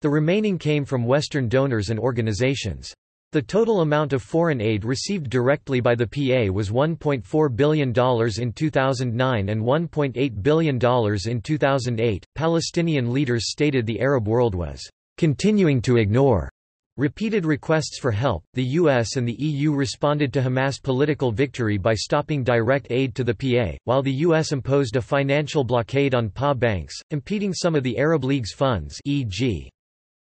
The remaining came from Western donors and organizations. The total amount of foreign aid received directly by the PA was $1.4 billion in 2009 and $1.8 billion in 2008. Palestinian leaders stated the Arab world was continuing to ignore repeated requests for help. The US and the EU responded to Hamas' political victory by stopping direct aid to the PA, while the US imposed a financial blockade on PA banks, impeding some of the Arab League's funds, e.g.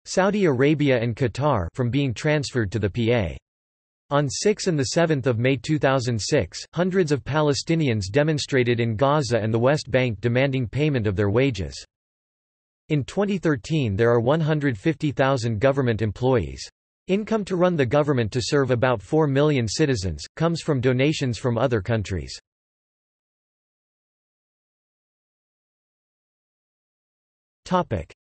Saudi Arabia and Qatar from being transferred to the PA. On 6 and 7 May 2006, hundreds of Palestinians demonstrated in Gaza and the West Bank demanding payment of their wages. In 2013 there are 150,000 government employees. Income to run the government to serve about 4 million citizens, comes from donations from other countries.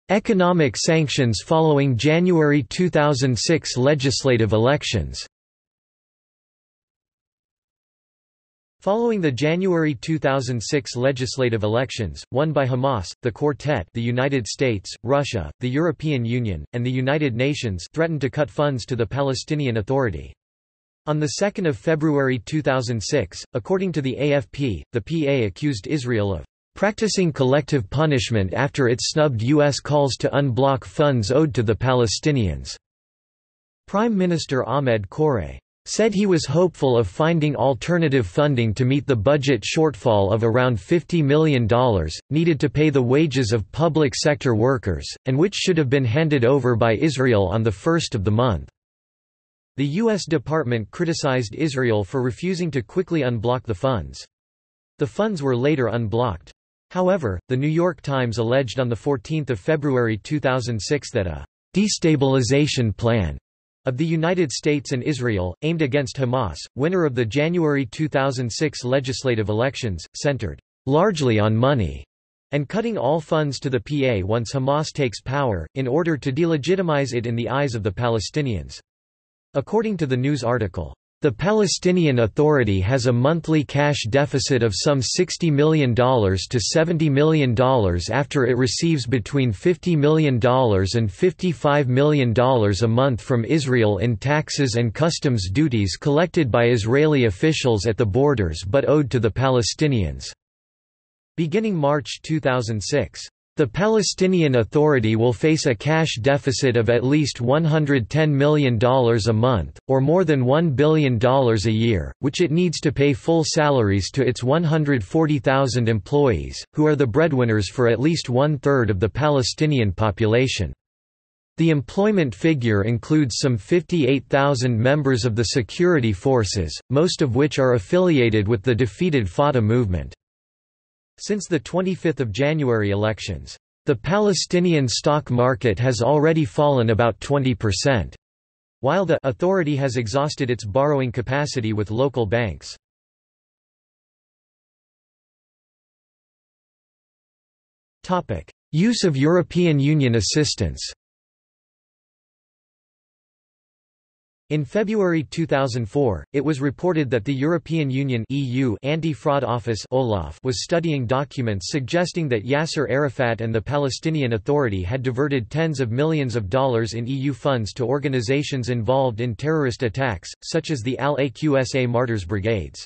Economic sanctions following January 2006 legislative elections Following the January 2006 legislative elections, won by Hamas, the Quartet the United States, Russia, the European Union, and the United Nations threatened to cut funds to the Palestinian Authority. On 2 February 2006, according to the AFP, the PA accused Israel of practicing collective punishment after it snubbed U.S. calls to unblock funds owed to the Palestinians. Prime Minister Ahmed Qurei said he was hopeful of finding alternative funding to meet the budget shortfall of around $50 million, needed to pay the wages of public sector workers, and which should have been handed over by Israel on the first of the month. The U.S. Department criticized Israel for refusing to quickly unblock the funds. The funds were later unblocked. However, The New York Times alleged on 14 February 2006 that a «destabilization plan» of the United States and Israel, aimed against Hamas, winner of the January 2006 legislative elections, centered «largely on money» and cutting all funds to the PA once Hamas takes power, in order to delegitimize it in the eyes of the Palestinians. According to the news article, the Palestinian Authority has a monthly cash deficit of some $60 million to $70 million after it receives between $50 million and $55 million a month from Israel in taxes and customs duties collected by Israeli officials at the borders but owed to the Palestinians. Beginning March 2006, the Palestinian Authority will face a cash deficit of at least $110 million a month, or more than $1 billion a year, which it needs to pay full salaries to its 140,000 employees, who are the breadwinners for at least one-third of the Palestinian population. The employment figure includes some 58,000 members of the security forces, most of which are affiliated with the defeated Fatah movement. Since the 25 January elections, the Palestinian stock market has already fallen about 20%, while the authority has exhausted its borrowing capacity with local banks. Use of European Union assistance In February 2004, it was reported that the European Union EU Anti-Fraud Office Olaf was studying documents suggesting that Yasser Arafat and the Palestinian Authority had diverted tens of millions of dollars in EU funds to organizations involved in terrorist attacks, such as the Al-Aqsa Martyrs Brigades.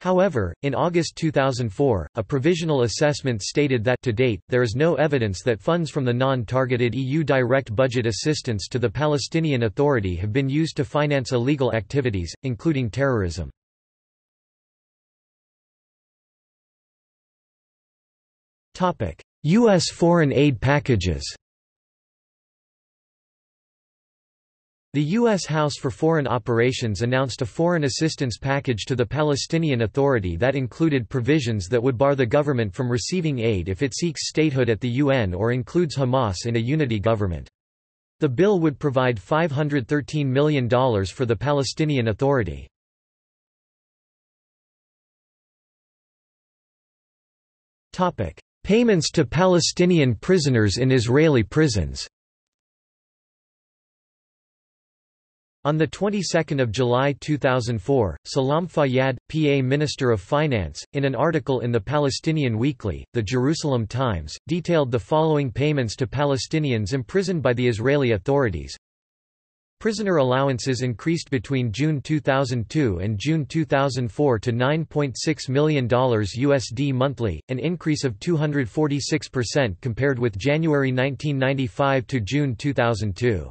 However, in August 2004, a provisional assessment stated that to date, there is no evidence that funds from the non-targeted EU direct budget assistance to the Palestinian Authority have been used to finance illegal activities, including terrorism. U.S. foreign aid packages The U.S. House for Foreign Operations announced a foreign assistance package to the Palestinian Authority that included provisions that would bar the government from receiving aid if it seeks statehood at the UN or includes Hamas in a unity government. The bill would provide $513 million for the Palestinian Authority. Payments to Palestinian prisoners in Israeli prisons On the 22nd of July 2004, Salam Fayyad, PA Minister of Finance, in an article in the Palestinian Weekly, The Jerusalem Times, detailed the following payments to Palestinians imprisoned by the Israeli authorities. Prisoner allowances increased between June 2002 and June 2004 to $9.6 million USD monthly, an increase of 246% compared with January 1995 to June 2002.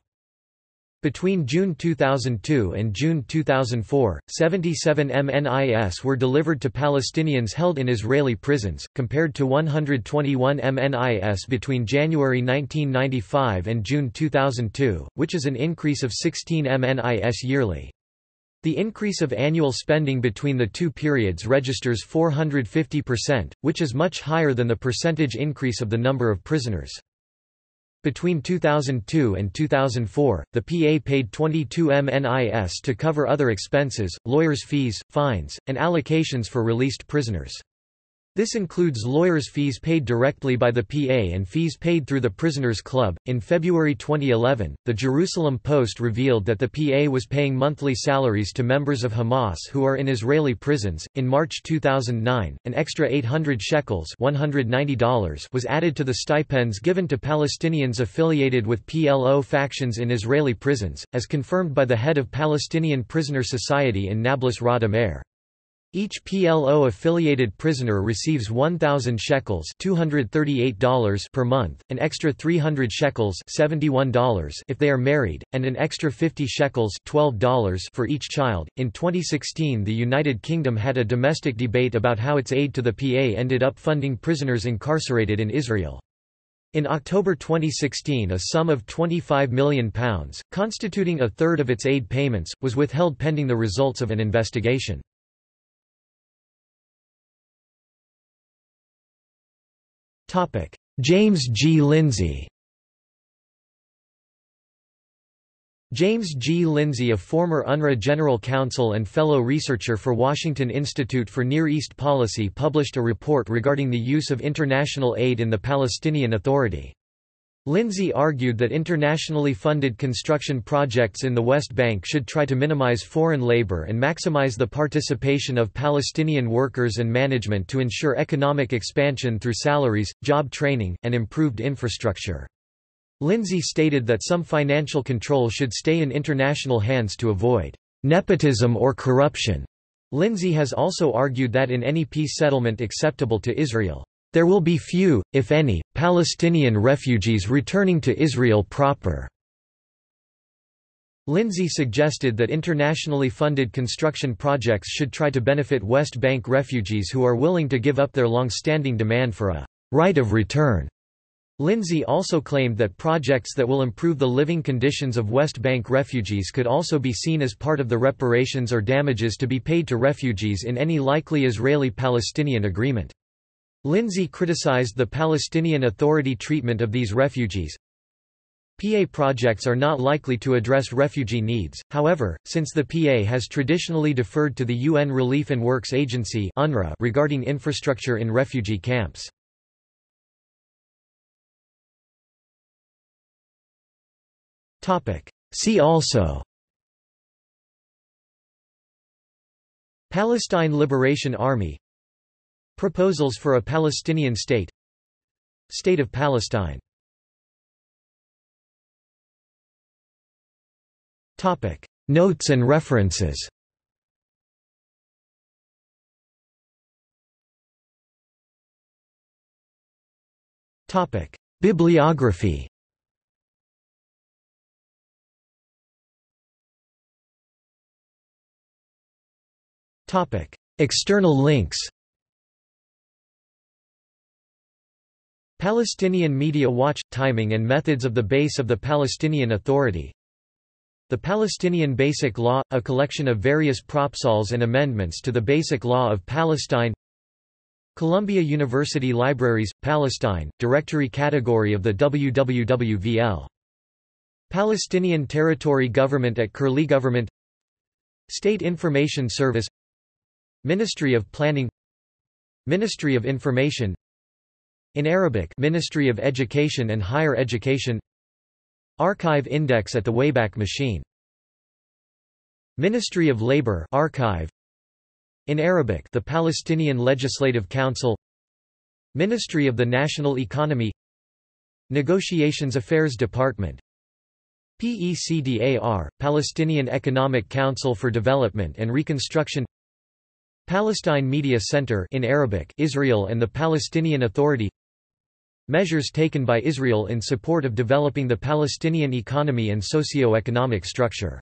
Between June 2002 and June 2004, 77 MNIS were delivered to Palestinians held in Israeli prisons, compared to 121 MNIS between January 1995 and June 2002, which is an increase of 16 MNIS yearly. The increase of annual spending between the two periods registers 450%, which is much higher than the percentage increase of the number of prisoners. Between 2002 and 2004, the PA paid 22 MNIS to cover other expenses, lawyers' fees, fines, and allocations for released prisoners. This includes lawyers' fees paid directly by the PA and fees paid through the Prisoners Club. In February 2011, the Jerusalem Post revealed that the PA was paying monthly salaries to members of Hamas who are in Israeli prisons. In March 2009, an extra 800 shekels $190 was added to the stipends given to Palestinians affiliated with PLO factions in Israeli prisons, as confirmed by the head of Palestinian Prisoner Society in Nablus Raed Amer. Each PLO-affiliated prisoner receives 1,000 shekels $238 per month, an extra 300 shekels $71 if they are married, and an extra 50 shekels $12 for each child. In 2016 the United Kingdom had a domestic debate about how its aid to the PA ended up funding prisoners incarcerated in Israel. In October 2016 a sum of £25 million, constituting a third of its aid payments, was withheld pending the results of an investigation. James G. Lindsay James G. Lindsay a former UNRWA General Counsel and fellow researcher for Washington Institute for Near East Policy published a report regarding the use of international aid in the Palestinian Authority. Lindsay argued that internationally funded construction projects in the West Bank should try to minimize foreign labor and maximize the participation of Palestinian workers and management to ensure economic expansion through salaries, job training, and improved infrastructure. Lindsay stated that some financial control should stay in international hands to avoid nepotism or corruption. Lindsay has also argued that in any peace settlement acceptable to Israel, there will be few, if any, Palestinian refugees returning to Israel proper. Lindsay suggested that internationally funded construction projects should try to benefit West Bank refugees who are willing to give up their long-standing demand for a right of return. Lindsay also claimed that projects that will improve the living conditions of West Bank refugees could also be seen as part of the reparations or damages to be paid to refugees in any likely Israeli-Palestinian agreement. Lindsay criticized the Palestinian Authority treatment of these refugees. PA projects are not likely to address refugee needs, however, since the PA has traditionally deferred to the UN Relief and Works Agency UNRWA regarding infrastructure in refugee camps. See also Palestine Liberation Army Proposals for a Palestinian state State of Palestine Topic. Notes and references Topic. Bibliography Topic. External links Palestinian Media Watch – Timing and methods of the base of the Palestinian Authority. The Palestinian Basic Law – a collection of various propsols and amendments to the Basic Law of Palestine. Columbia University Libraries, Palestine, Directory Category of the WWWVL. Palestinian Territory Government at Curlie Government. State Information Service. Ministry of Planning. Ministry of Information In Arabic Ministry of Education and Higher Education. Archive Index at the Wayback Machine. Ministry of Labor Archive. In Arabic the Palestinian Legislative Council. Ministry of the National Economy. Negotiations Affairs Department. PECDAR, Palestinian Economic Council for Development and Reconstruction Palestine Media Center in Arabic Israel and the Palestinian Authority. Measures taken by Israel in support of developing the Palestinian economy and socio-economic structure